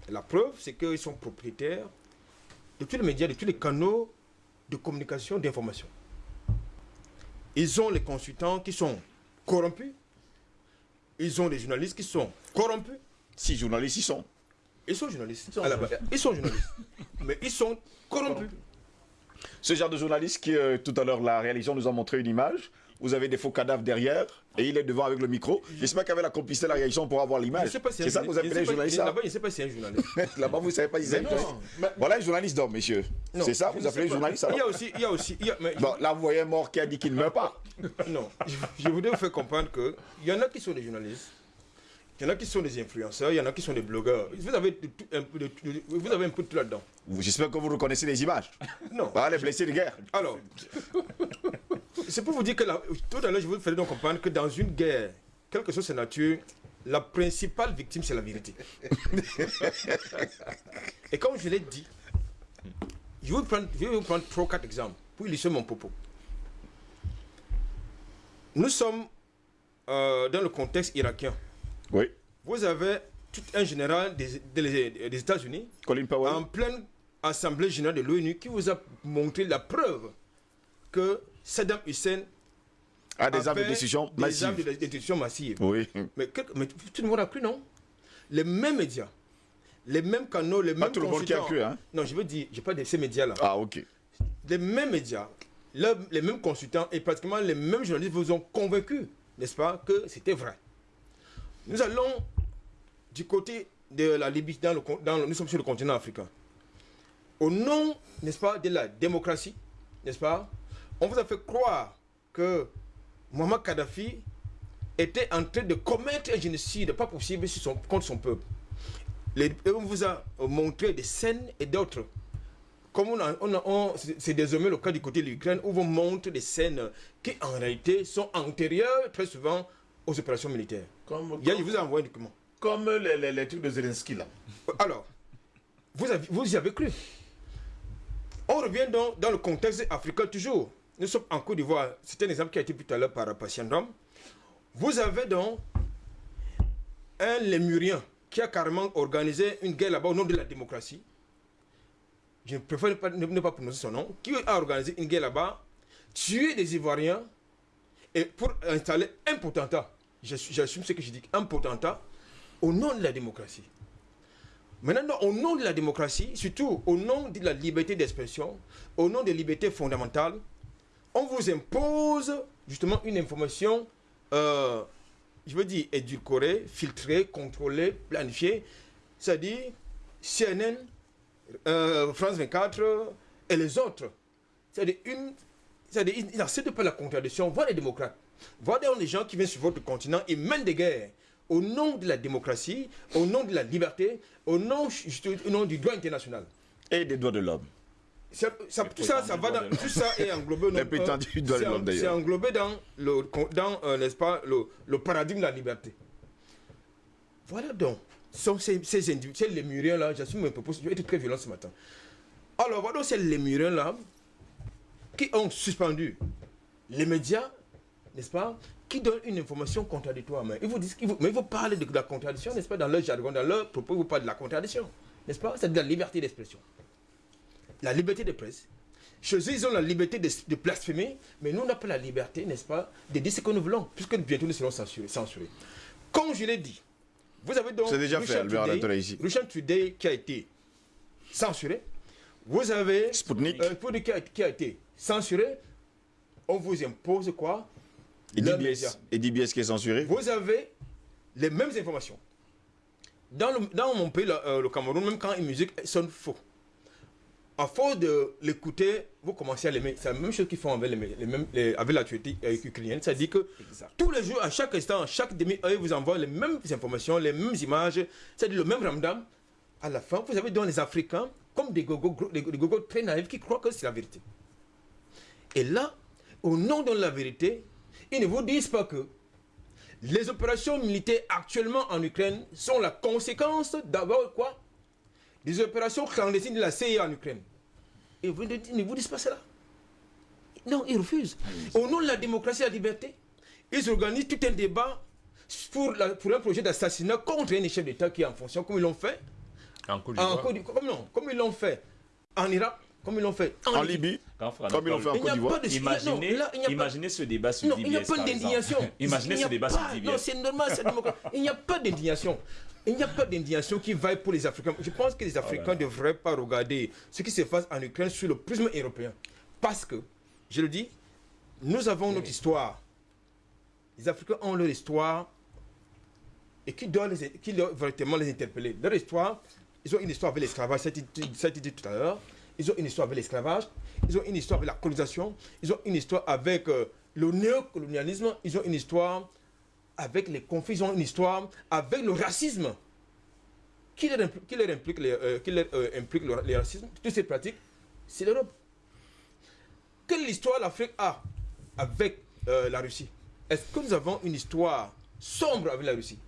La preuve, c'est qu'ils sont propriétaires de tous les médias, de tous les canaux de communication, d'information. Ils ont les consultants qui sont corrompus. Ils ont les journalistes qui sont corrompus. Si journalistes y sont. Ils sont journalistes. sont à la base. Ils sont journalistes. Mais ils sont corrompus. Ce genre de journaliste qui, euh, tout à l'heure, la réalisation nous a montré une image. Vous avez des faux cadavres derrière et il est devant avec le micro. J'espère qu'avec la complicité de la réaction, on pourra voir Je l'image. si C'est ça que vous appelez journaliste là Là-bas, ne sais pas si c'est un journaliste. Là-bas, vous ne savez pas si c'est un journaliste. Voilà un journaliste d'homme, messieurs. Non, C'est ça, vous appelez journaliste Il y a aussi, il y a aussi, il y a- mais- Bon, là, vous voyez un mort qui a dit qu'il ne meurt pas. Non, je, voudrais vous faire comprendre que il y en a qui sont des journalistes, il y en a qui sont des influenceurs, il y en a qui sont des blogueurs. Vous avez, un, peu de tout- vous avez un peu de tout là-dedans. J'espère que vous reconnaissez les images. Non. Voilà les blessés de guerre. Alors, c'est pour vous dire que la- tout à l'heure, je vous ferai donc comprendre que dans une guerre, quelle que soit sa nature, la principale victime, c'est la vérité. Et comme je l'ai dit, je vais vous prendre, je vais vous prendre trois, quatre exemples pour illustrer mon propos. Nous sommes euh, dans le contexte irakien. Oui. Vous avez tout un général des, des- des États-Unis Colin Powell. en pleine assemblée générale de l'ONU qui vous a montré la preuve que Saddam Hussein a des armes de destruction des armes de massives. destruction massive. Oui. Mais, mais tout le monde a cru, non? Les mêmes médias, les mêmes canaux, les Pas mêmes tout le monde qui a cru, hein. Non, je veux dire, je parle de ces médias-là. Ah, ok. Les mêmes médias, le- les mêmes consultants et pratiquement les mêmes journalistes vous ont convaincu, n'est-ce pas, que c'était vrai. Nous allons du côté de la Libye, dans le, con- dans le- nous sommes sur le continent africain. Au nom, n'est-ce pas, de la démocratie, n'est-ce pas, on vous a fait croire que Muammar Kadhafi était en train de commettre un génocide pas possible sur son- contre son peuple. Les- on vous a montré des scènes et d'autres. Comme on a- on a- on- c'est désormais le cas du côté de l'Ukraine où on montre des scènes qui en réalité sont antérieures très souvent aux opérations militaires. Comme, Il y a- je comme, vous ai envoyé un document. comme les, les, les trucs de Zelensky là. Alors, vous, avez- vous y avez cru. On revient donc dans le contexte africain toujours. Nous sommes en Côte d'Ivoire. C'est un exemple qui a été tout à l'heure par Patient Ram. Vous avez donc un lémurien qui a carrément organisé une guerre là-bas au nom de la démocratie. Je préfère ne ne- pas prononcer son nom. Qui a organisé une guerre là-bas, tué des Ivoiriens et pour installer un potentat. J'assume ce que je dis, un potentat au nom de la démocratie. Maintenant, au nom de la démocratie, surtout au nom de la liberté d'expression, au nom des libertés fondamentales, on vous impose justement une information, euh, je veux dire, édulcorée, filtrée, contrôlée, planifiée. C'est-à-dire CNN, euh, France 24 et les autres. C'est-à-dire ils n'acceptent pas la contradiction. Voir les démocrates, voir des gens qui viennent sur votre continent et mènent des guerres au nom de la démocratie, au nom de la liberté, au nom, au nom du droit international. Et des droits de l'homme. Ça, ça- tout ça, ça va dans, tout ça est englobé dans, euh, c'est englobé dans le, dans, euh, n'est-ce pas, le, le paradigme de la liberté. Voilà donc. Sont ces, ces individus, ces lémuriens là, j'assume mes propos, je vais être très violent ce matin. Alors voilà donc ces lémuriens là qui ont suspendu les médias, n'est-ce pas, qui donnent une information contradictoire. Mais ils vous disent, vous- mais ils vous parlent de la contradiction, n'est-ce pas, dans leur jargon, dans leur propos, ils vous parlent de la contradiction, n'est-ce pas C'est de la liberté d'expression la liberté de presse. Chez eux, ils ont la liberté de, de blasphémer, mais nous, on n'a pas la liberté, n'est-ce pas, de dire ce que nous voulons, puisque bientôt nous serons censurés. censurés. Comme je l'ai dit, vous avez donc C'est déjà fait, Russia Albert Today- ici. Today qui a été censuré. Vous avez Sputnik. euh, qui a, qui a été censuré. On vous impose quoi? Et. DBS. Et DBS qui est censuré. vous avez les mêmes informations. Dans, le- dans mon pays, le, euh, le Cameroun, même quand une musique sonne faux, à force de l'écouter, vous commencez à l'aimer. C'est la même chose qu'ils font avec, les, les mêmes, les- avec l'actualité euh, ukrainienne. C'est-à-dire que tous les jours, à chaque instant, à chaque demi-heure, ils vous envoient les mêmes informations, les mêmes images, c'est-à-dire le même ramdam. À la fin, vous avez dans les Africains comme des gogos, des, gogos très naïfs qui croient que c'est la vérité. Et là, au nom de la vérité, ils ne vous disent pas que les opérations militaires actuellement en Ukraine sont la conséquence d'abord quoi? Des opérations clandestines de la CIA en Ukraine. Et vous ne, vous disent pas cela. Non, ils refusent. Au nom de la démocratie et de la liberté, ils organisent tout un débat pour, la- pour un projet d'assassinat contre un chef d'État qui est en fonction, comme ils l'ont fait En Côte en d'Ivoire. Côte d'Ivoire, comme, non, comme ils l'ont fait en Irak, comme ils l'ont fait en, En Libye. Comme ils l'ont fait en Côte d'Ivoire. non, Imaginez, là, il n'y a pas- imaginez ce débat sur non, il n'y a pas d'indignation. Imaginez Il n'y ce a débat pas- sur Non, c'est normal, c'est démocratique. Il n'y a pas d'indignation. Il n'y a pas d'indignation qui vaille pour les Africains. Je pense que les Africains ne devraient pas regarder ce qui se passe en Ukraine sur le prisme européen. Parce que, je le dis, nous avons notre histoire. Les Africains ont leur histoire et qui doit, les, qui doit véritablement les interpeller. Leur histoire, ils ont une histoire avec l'esclavage, ça a été ça a été dit tout à l'heure. Ils ont une histoire avec l'esclavage, ils ont une histoire avec la colonisation, ils ont une histoire avec euh, le néocolonialisme, ils ont une histoire avec les conflits, ils ont une histoire avec le racisme. Qui leur implique, les, euh, euh, le, les racismes? Toutes ces pratiques, c'est l'Europe. Quelle histoire l'Afrique a avec la Russie? Est-ce que nous avons une histoire sombre avec la Russie?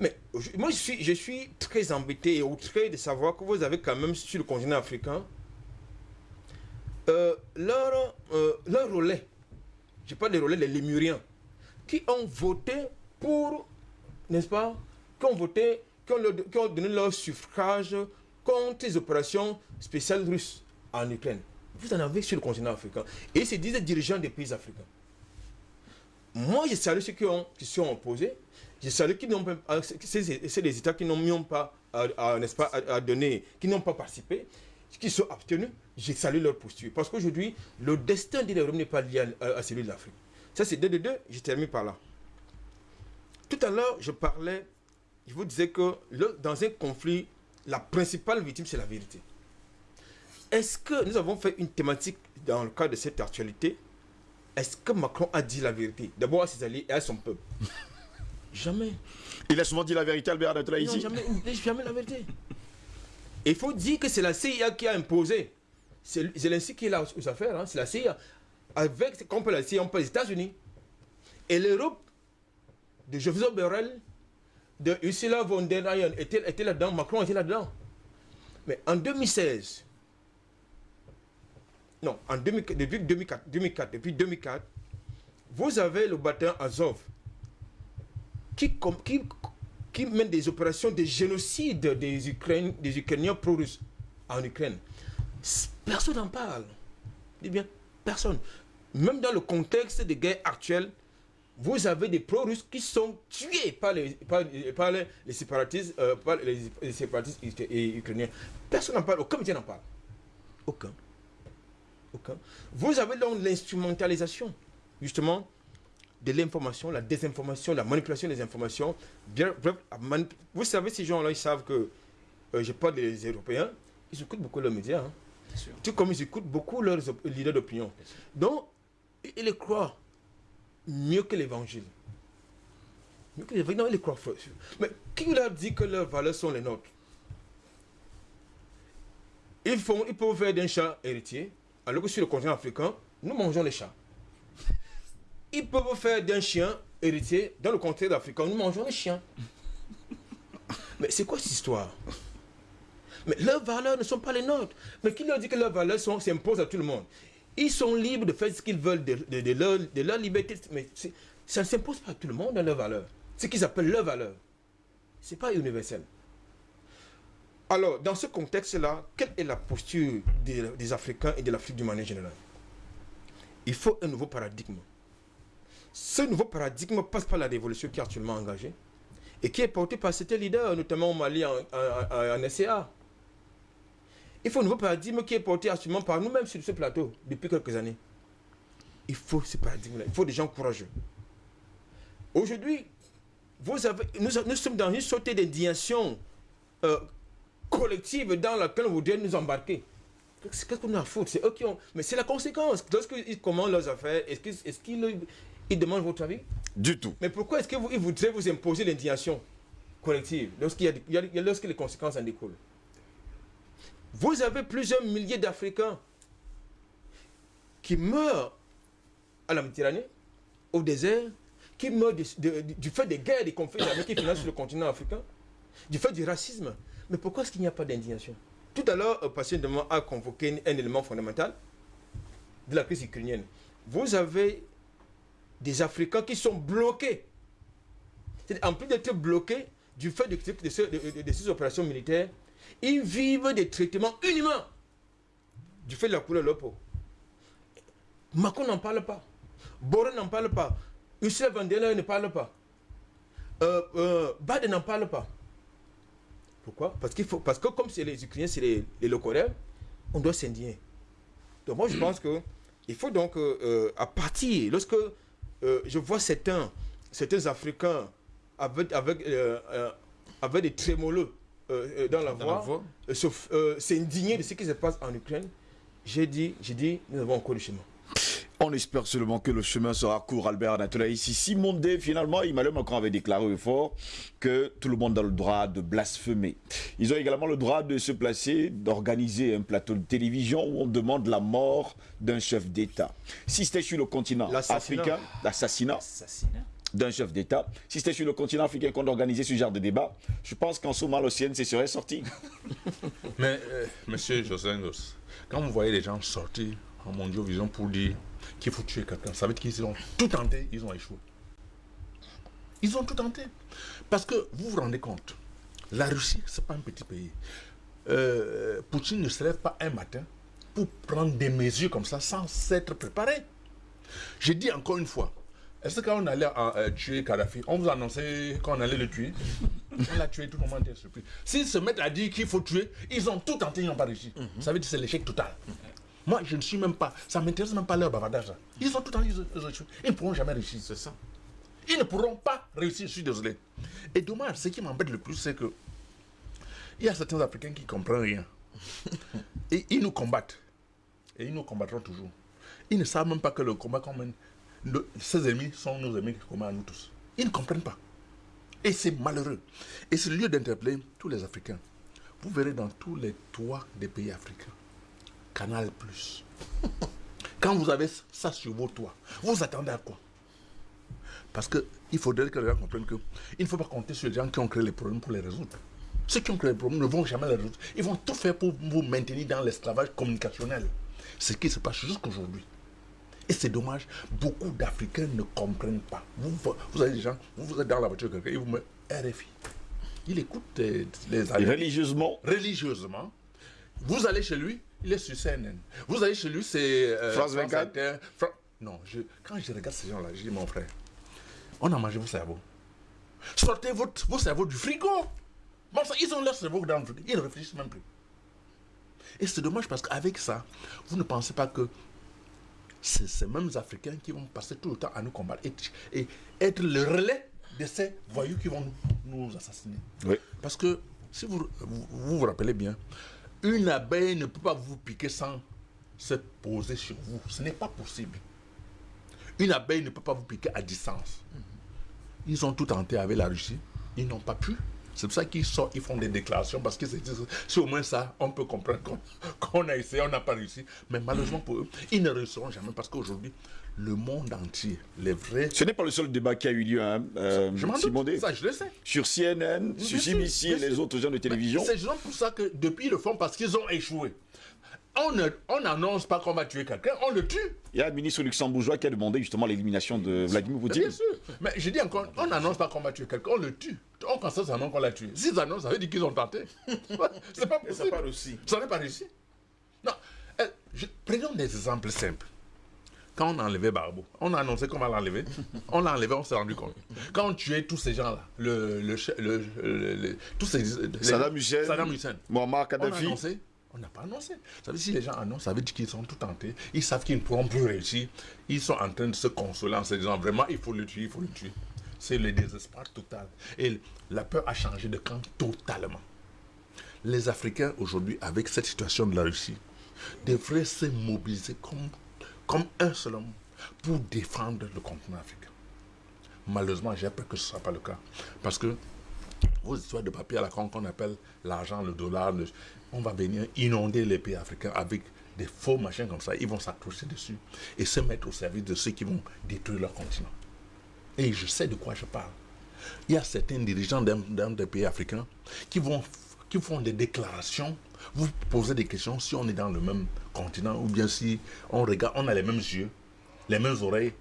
Mais moi, je suis, très embêté et outré de savoir que vous avez quand même sur le continent africain euh, leur, euh, leur relais, je parle des relais, les Lémuriens, qui ont voté pour, n'est-ce pas, qui ont voté, qui ont, donné leur suffrage contre les opérations spéciales russes en Ukraine. Vous en avez sur le continent africain. Et se disent dirigeants des pays africains. Moi, je salue ceux qui, ont, qui se sont opposés. Je euh, c'est les États qui n'ont même pas, à, pas, à, donner, qui n'ont pas participé, qui sont abstenus. Je salue leur posture. Parce qu'aujourd'hui, le destin de l'Europe n'est pas lié à, celui de l'Afrique. Ça, c'est deux de deux. Je termine par là. Tout à l'heure, je parlais, je vous disais que dans un conflit, la principale victime, c'est la vérité. Est-ce que nous avons fait une thématique dans le cadre de cette actualité? Est-ce que Macron a dit la vérité? D'abord à ses alliés et à son peuple Jamais. Il a souvent dit la vérité, Albert Anatola, Non, ici. jamais, il ne dit jamais la vérité. Il faut dire que c'est la CIA qui a imposé. C'est Zelensky qui est là aux affaires, hein, c'est la CIA. Avec, comme la CIA, on parle des États-Unis. Et l'Europe, de Joseph Borrell, de Ursula von der Leyen était, était là-dedans, Macron était là-dedans. Mais en 2016, non, en 2000 depuis 2004, 2004, depuis 2004, vous avez le bataillon Azov qui, qui, qui mène des opérations de génocide des, Ukrainiens, des Ukrainiens pro-russes en Ukraine. Personne n'en parle. Dis bien, personne. Même dans le contexte de guerre actuelle, vous avez des pro-russes qui sont tués par les, par, les, les séparatistes, euh, par les, les séparatistes et ukrainiens. Personne n'en parle, aucun média n'en parle. Aucun. Aucun. Vous avez donc l'instrumentalisation, justement, de l'information, la désinformation, la manipulation des informations. Bien- bref, Vous savez, ces gens-là, ils savent que, euh, je parle des Européens, ils écoutent beaucoup leurs médias. hein. Tout comme ils écoutent beaucoup leurs leaders d'opinion. Donc, ils les croient mieux que l'évangile. Mieux que l'évangile. Non, ils les croient. Mais qui leur dit que leurs valeurs sont les nôtres? Ils, font, ils peuvent faire d'un chat héritier, alors que sur le continent africain, nous mangeons les chats. Ils peuvent faire d'un chien héritier, dans le continent africain, nous mangeons les chiens. Mais c'est quoi cette histoire? Mais leurs valeurs ne sont pas les nôtres. Mais qui leur dit que leurs valeurs sont- s'imposent à tout le monde? Ils sont libres de faire ce qu'ils veulent de, de- de leur, de leur liberté. Mais ça ne s'impose pas à tout le monde dans leurs valeurs. Ce qu'ils appellent leurs valeurs. Ce n'est pas universel. Alors, dans ce contexte-là, quelle est la posture des, des Africains et de l'Afrique du manière générale? Il faut un nouveau paradigme. Ce nouveau paradigme passe par la révolution qui est actuellement engagée et qui est portée par certains leaders, notamment au Mali, en, SCA. Il faut un nouveau paradigme qui est porté actuellement par nous-mêmes sur ce plateau depuis quelques années. Il faut ce paradigme-là. Il faut des gens courageux. Aujourd'hui, vous avez, nous, sommes dans une sorte d'indignation euh, collective dans laquelle vous devez nous embarquer. Qu'est-ce qu'on a à foutre? C'est eux qui ont. Mais c'est la conséquence. Lorsqu'ils commandent leurs affaires, est-ce qu'ils est ils demandent votre avis Du tout. Mais pourquoi est-ce qu'ils voudraient vous imposer l'indignation collective lorsqu'il y a, il y a- il y a- lorsque les conséquences en découlent? Vous avez plusieurs milliers d'Africains qui meurent à la Méditerranée, au désert, qui meurent de- de- de- du fait des guerres, des conflits qui financent sur le continent africain, du fait du racisme. Mais pourquoi est-ce qu'il n'y a pas d'indignation? Tout à l'heure, le patient de moi a convoqué un élément fondamental de la crise ukrainienne. Vous avez des Africains qui sont bloqués. En plus d'être bloqués du fait de, de ce- de- de- de ces opérations militaires, ils vivent des traitements inhumains du fait de la couleur de leur peau. Macron n'en parle pas. Boré n'en parle pas. Ursula von ne parle pas. Euh, euh, Biden n'en parle pas. Pourquoi? Parce, faut, parce que comme c'est les Ukrainiens, c'est les, les on doit s'indigner. Donc moi je pense que il faut donc, euh, euh, à partir, lorsque euh, je vois certains, certains Africains avec, avec, euh, euh, avec des trémolos dans la Dans voix, s'indigner de ce qui se passe en Ukraine, j'ai dit, j'ai dit, nous avons encore du chemin. On espère seulement que le chemin sera court, Albert Anatolaïs. Ici, Mondé, finalement, Emmanuel Macron avait déclaré au fort que tout le monde a le droit de blasphémer. Ils ont également le droit de se placer, d'organiser un plateau de télévision où on demande la mort d'un chef d'État. Si c'était sur le continent L'assassinat. africain, l'assassinat d'un chef d'État, si c'était sur le continent africain qu'on organisait ce genre de débat, je pense qu'en ce moment, le CNC serait sorti. Mais, euh, monsieur José quand vous voyez les gens sortir en Mondiovision pour dire qu'il faut tuer quelqu'un, ça veut dire qu'ils ont tout tenté, ils ont échoué. Ils ont tout tenté. Parce que vous vous rendez compte, la Russie, ce n'est pas un petit pays. Euh, Poutine ne se lève pas un matin pour prendre des mesures comme ça sans s'être préparé. Je dis encore une fois, est-ce que quand on allait euh, tuer Kadhafi, on vous annonçait qu'on allait le tuer? On l'a tué, tout le monde était surpris. S'ils se mettent à dire qu'il faut tuer, ils ont tout tenté, ils n'ont pas réussi. Ça veut dire que c'est l'échec total. Moi, je ne suis même pas, ça ne m'intéresse même pas leur bavardage. là. Ils ont tout tenté, ils ils ne pourront jamais réussir. C'est ça. Ils ne pourront pas réussir, je suis désolé. Et dommage, ce qui m'embête le plus, c'est que il y a certains Africains qui ne comprennent rien. Et ils nous combattent. Et ils nous combattront toujours. Ils ne savent même pas que le combat qu'on mène, ces ennemis sont nos ennemis communs à nous tous. Ils ne comprennent pas. Et c'est malheureux. Et c'est le lieu d'interpeller tous les Africains. Vous verrez dans tous les toits des pays africains, Canal Plus. Quand vous avez ça sur vos toits, vous attendez à quoi? Parce qu'il faudrait que les gens comprennent qu'il ne faut pas compter sur les gens qui ont créé les problèmes pour les résoudre. Ceux qui ont créé les problèmes ne vont jamais les résoudre. Ils vont tout faire pour vous maintenir dans l'esclavage communicationnel. Ce qui se passe jusqu'aujourd'hui. Et c'est dommage, beaucoup d'Africains ne comprennent pas. Vous, vous avez des gens, vous, vous êtes dans la voiture, quelqu'un, il vous met RFI. Il écoute euh, les amis religieusement, religieusement. Vous allez chez lui, il est sur CNN. Vous allez chez lui, c'est euh, France 24. Inter, Fra- Non, je, quand je regarde ces gens-là, je dis mon frère, on a mangé vos cerveaux. Sortez votre, vos cerveaux du frigo. Bon, ça, ils ont leur cerveau dans le frigo. Ils ne réfléchissent même plus. Et c'est dommage parce qu'avec ça, vous ne pensez pas que c'est ces mêmes Africains qui vont passer tout le temps à nous combattre et, et être le relais de ces voyous qui vont nous, nous assassiner. oui. Parce que, si vous vous, vous vous rappelez bien, Une abeille ne peut pas vous piquer sans se poser sur vous. Ce n'est pas possible. Une abeille ne peut pas vous piquer à distance. Ils ont tout tenté avec la Russie. Ils n'ont pas pu. C'est pour ça qu'ils sortent, ils font des déclarations, parce que c'est au moins ça, on peut comprendre qu'on a essayé, on n'a pas réussi. Mais malheureusement pour eux, ils ne réussiront jamais, parce qu'aujourd'hui, le monde entier, les vrais... Ce n'est pas le seul débat qui a eu lieu, hein, euh, je m'en Simon doute, ça je le sais. Sur CNN, Bien sur CBC et les autres chaînes de télévision. C'est justement pour ça que depuis ils le font parce qu'ils ont échoué. On ne- on n'annonce pas qu'on va tuer quelqu'un, on le tue. Il y a un ministre luxembourgeois qui a demandé justement l'élimination de Vladimir Poutine. Bien sûr. Mais je dis encore, on n'annonce pas qu'on va tuer quelqu'un, on le tue. On constate seulement qu'on l'a tué. S'ils annoncent, ça veut dire qu'ils ont tenté. C'est pas Et ça possible. part aussi. Ça n'est pas réussi. Non. Je- prenons des exemples simples. Quand on a enlevé Barbeau, on a annoncé qu'on va l'enlever. On l'a enlevé, on s'est rendu compte. Quand on tuait tous ces gens-là, le, le, le- le- le- tous ces, les- Saddam Hussein, Saddam Hussein. Muammar On a Kadhafi. annoncé On n'a pas annoncé. Ça veut dire si les gens annoncent, ça veut dire qu'ils sont tout tentés. Ils savent qu'ils ne pourront plus réussir. Ils sont en train de se consoler en se disant vraiment, il faut le tuer, il faut le tuer. C'est le désespoir total. Et la peur a changé de camp totalement. Les Africains aujourd'hui, avec cette situation de la Russie, devraient se mobiliser comme, comme un seul homme pour défendre le continent africain. Malheureusement, j'ai peur que ce ne soit pas le cas. Parce que vos histoires de papier à la con qu'on appelle l'argent, le dollar, le- on va venir inonder les pays africains avec des faux machins comme ça. Ils vont s'accrocher dessus et se mettre au service de ceux qui vont détruire leur continent. Et je sais de quoi je parle. Il y a certains dirigeants d'un des pays africains qui, vont, qui font des déclarations. Vous posez des questions si on est dans le même continent ou bien si on regarde, on a les mêmes yeux, les mêmes oreilles,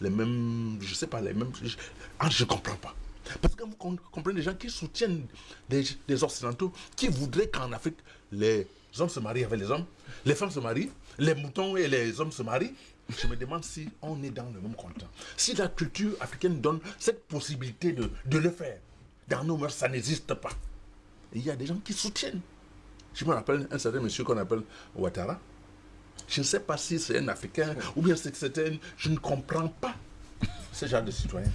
les mêmes, je sais pas, les mêmes. Je, ah, je comprends pas. Parce que vous com- comprenez des gens qui soutiennent des, Occidentaux, qui voudraient qu'en Afrique, les hommes se marient avec les hommes, les femmes se marient, les moutons et les hommes se marient. Je me demande si on est dans le même continent. Si la culture africaine donne cette possibilité de, de le faire, dans nos mœurs, ça n'existe pas. Il y a des gens qui soutiennent. Je me rappelle un certain monsieur qu'on appelle Ouattara. Je ne sais pas si c'est un Africain ou bien c'est c'est un... Je ne comprends pas ce genre de citoyens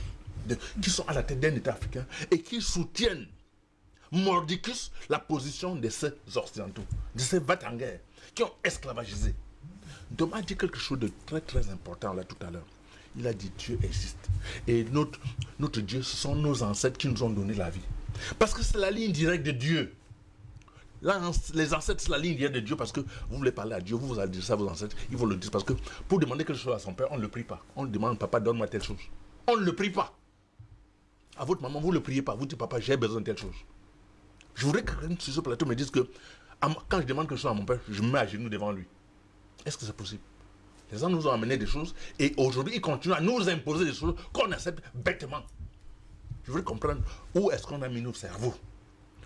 qui sont à la tête d'un État africain et qui soutiennent mordicus la position de ces Occidentaux, de ces Vatanguers qui ont esclavagisé. Thomas a dit quelque chose de très très important là tout à l'heure. Il a dit Dieu existe. Et notre, Dieu, ce sont nos ancêtres qui nous ont donné la vie. Parce que c'est la ligne directe de Dieu. Là, les ancêtres, c'est la ligne directe de Dieu parce que vous voulez parler à Dieu, vous vous allez dire ça à vos ancêtres, ils vont le dire parce que pour demander quelque chose à son père, on ne le prie pas. On demande, papa, donne-moi telle chose. On ne le prie pas. À votre maman, vous ne le priez pas. Vous dites, papa, j'ai besoin de telle chose. Je voudrais que sur ce plateau me dise que quand je demande quelque chose à mon père, je me mets à genoux devant lui. Est-ce que c'est possible? Les gens nous ont amené des choses et aujourd'hui, ils continuent à nous imposer des choses qu'on accepte bêtement. Je voudrais comprendre où est-ce qu'on a mis nos cerveaux.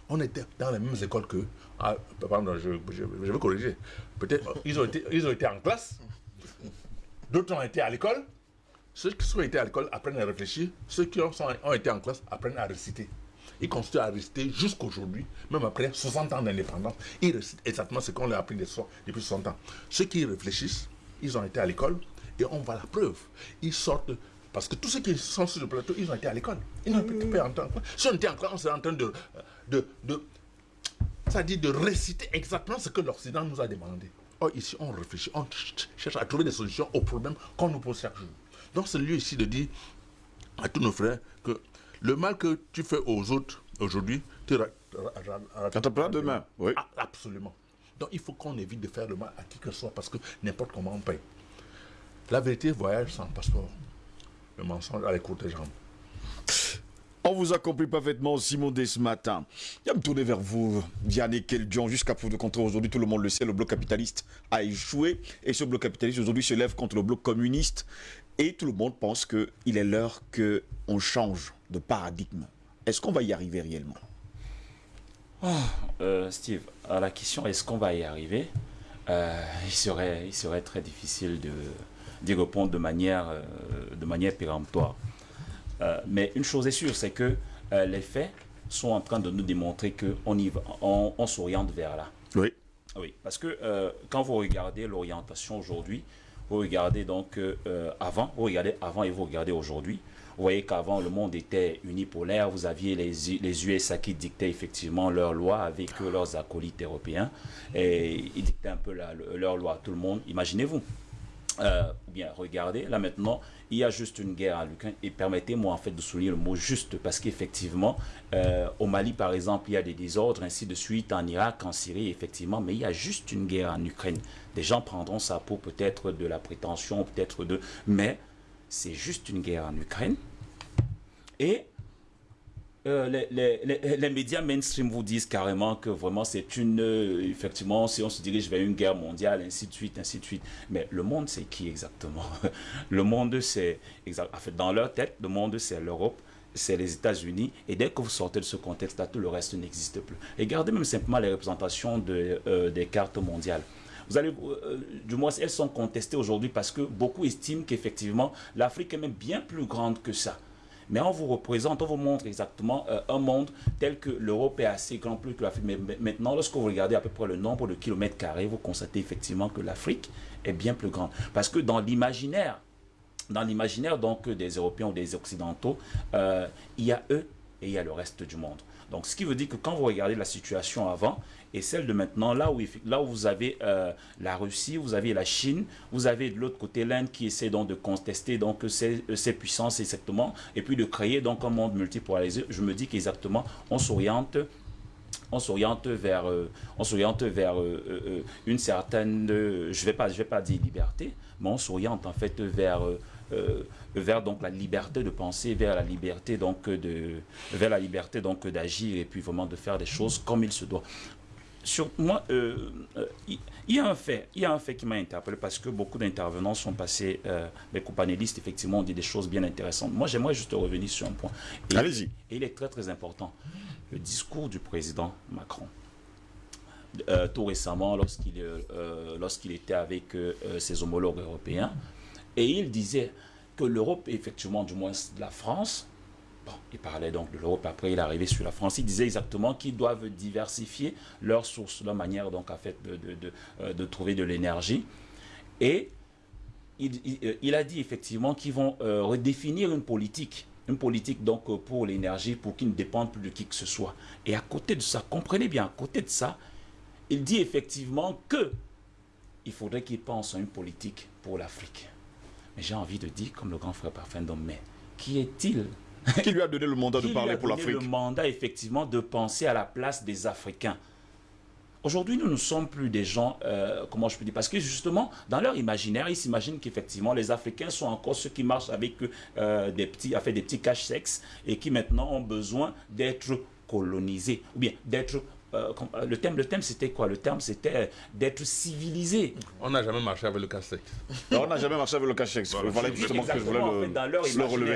On était dans les mêmes écoles que. Ah, je, je, je vais corriger. Peut-être euh, ils, ils ont été en classe, d'autres ont été à l'école. Ceux qui sont été à l'école apprennent à réfléchir, ceux qui ont, été en classe apprennent à réciter. Ils continuent à réciter jusqu'aujourd'hui, même après 60 ans d'indépendance. Ils récitent exactement ce qu'on leur a appris depuis 60 ans. Ceux qui réfléchissent, ils ont été à l'école et on voit la preuve. Ils sortent. Parce que tous ceux qui sont sur le plateau, ils ont été à l'école. Ils n'ont pas en temps. Si on était en classe, on serait en train de, de, de, c'est-à-dire de réciter exactement ce que l'Occident nous a demandé. Ici, on réfléchit, on ch- cherche à trouver des solutions aux problèmes qu'on nous pose chaque jour. Donc, c'est le lieu ici de dire à tous nos frères que le mal que tu fais aux autres aujourd'hui, tu ra- ra- ra- ra- Rattraperas demain, oui. Ah, absolument. Donc, il faut qu'on évite de faire le mal à qui que ce soit parce que n'importe comment on paye. La vérité voyage sans passeport. Le mensonge a les courtes jambes. On vous a compris parfaitement, Simon, dès ce matin. Je vais me tourner vers vous, Vianney Keldion. Jusqu'à preuve de contraire, aujourd'hui, tout le monde le sait, le bloc capitaliste a échoué. Et ce bloc capitaliste, aujourd'hui, se lève contre le bloc communiste. Et tout le monde pense qu'il est l'heure qu'on change de paradigme. Est-ce qu'on va y arriver réellement? Euh, Steve, à la question est-ce qu'on va y arriver? Euh, il, serait, il serait très difficile de d'y répondre de manière, euh, de manière péremptoire. Mais une chose est sûre, c'est que les faits sont en train de nous démontrer qu'on on, on s'oriente vers là. Oui. Oui, parce que quand vous regardez l'orientation aujourd'hui, vous regardez donc euh, euh, avant, vous regardez avant et vous regardez aujourd'hui. Vous voyez qu'avant, le monde était unipolaire. Vous aviez les, les USA qui dictaient effectivement leurs lois avec leurs acolytes européens. Et ils dictaient un peu leurs lois à tout le monde. Imaginez-vous. Euh, bien regardez, là maintenant, il y a juste une guerre en Ukraine. Et permettez-moi en fait de souligner le mot juste, parce qu'effectivement, euh, au Mali par exemple, il y a des désordres, ainsi de suite, en Irak, en Syrie, effectivement, mais il y a juste une guerre en Ukraine. Des gens prendront ça pour peut-être de la prétention, peut-être de... Mais c'est juste une guerre en Ukraine. Et euh, les, les- les- les médias mainstream vous disent carrément que vraiment c'est une. euh, effectivement, si on se dirige vers une guerre mondiale, ainsi de suite, ainsi de suite. Mais le monde, c'est qui exactement Le monde, c'est. En fait, dans leur tête, le monde, c'est l'Europe. C'est les États-Unis. Et dès que vous sortez de ce contexte-là, tout le reste n'existe plus. Regardez même simplement les représentations de, euh, des cartes mondiales. Vous allez, euh, du moins, elles sont contestées aujourd'hui parce que beaucoup estiment qu'effectivement, l'Afrique est même bien plus grande que ça. Mais on vous représente, on vous montre exactement euh, un monde tel que l'Europe est assez grand plus que l'Afrique. Mais maintenant, lorsque vous regardez à peu près le nombre de kilomètres carrés, vous constatez effectivement que l'Afrique est bien plus grande. Parce que dans l'imaginaire, dans l'imaginaire donc des Européens ou des Occidentaux, euh, il y a eux et il y a le reste du monde. Donc, ce qui veut dire que quand vous regardez la situation avant et celle de maintenant, là où, là où vous avez euh, la Russie, vous avez la Chine, vous avez de l'autre côté l'Inde qui essaie donc de contester donc ces, ces puissances exactement, et puis de créer donc un monde multipolarisé, je me dis qu'exactement, on s'oriente on s'oriente vers, euh, on vers euh, euh, euh, une certaine, euh, je vais vais pas dire liberté, mais on s'oriente en fait vers, euh, euh, vers donc la liberté de penser, vers la liberté donc de, vers la liberté donc d'agir et puis vraiment de faire des choses comme il se doit. Sur moi, euh, euh, il y a un fait, il y a un fait qui m'a interpellé parce que beaucoup d'intervenants sont passés, euh, mes companélistes effectivement ont dit des choses bien intéressantes. Moi, j'aimerais juste revenir sur un point. Allez-y. et il est très très important. Le discours du président Macron. Euh, tout récemment, lorsqu'il euh, euh, était avec euh, euh, ses homologues européens, et il disait que l'Europe, effectivement, du moins la France, bon, il parlait donc de l'Europe, après il est arrivé sur la France, il disait exactement qu'ils doivent diversifier leurs sources, leur manière donc en fait de, euh, de trouver de l'énergie. Et il, euh, a dit effectivement qu'ils vont euh, redéfinir une politique, une politique donc pour l'énergie, pour qu'ils ne dépendent plus de qui que ce soit. Et à côté de ça, comprenez bien, à côté de ça, il dit effectivement que il faudrait qu'il pense à une politique pour l'Afrique. Mais j'ai envie de dire, comme le grand frère parfum d'homme, mais qui est-il Qui lui a donné le mandat de qui lui parler a pour donné l'Afrique le mandat, effectivement, de penser à la place des Africains. Aujourd'hui, nous ne sommes plus des gens, euh, comment je peux dire, parce que justement, dans leur imaginaire, ils s'imaginent qu'effectivement, les Africains sont encore ceux qui marchent avec euh, des petits, des petits caches-sexes et qui maintenant ont besoin d'être colonisés, ou bien d'être... euh, euh, le thème, le thème c'était quoi? Le terme, c'était euh, d'être civilisé. On n'a jamais marché avec le casse-tête. Alors, On n'a jamais marché avec le cachex. Voilà justement que je voulais Exactement, en le, fait, dans leur le relever.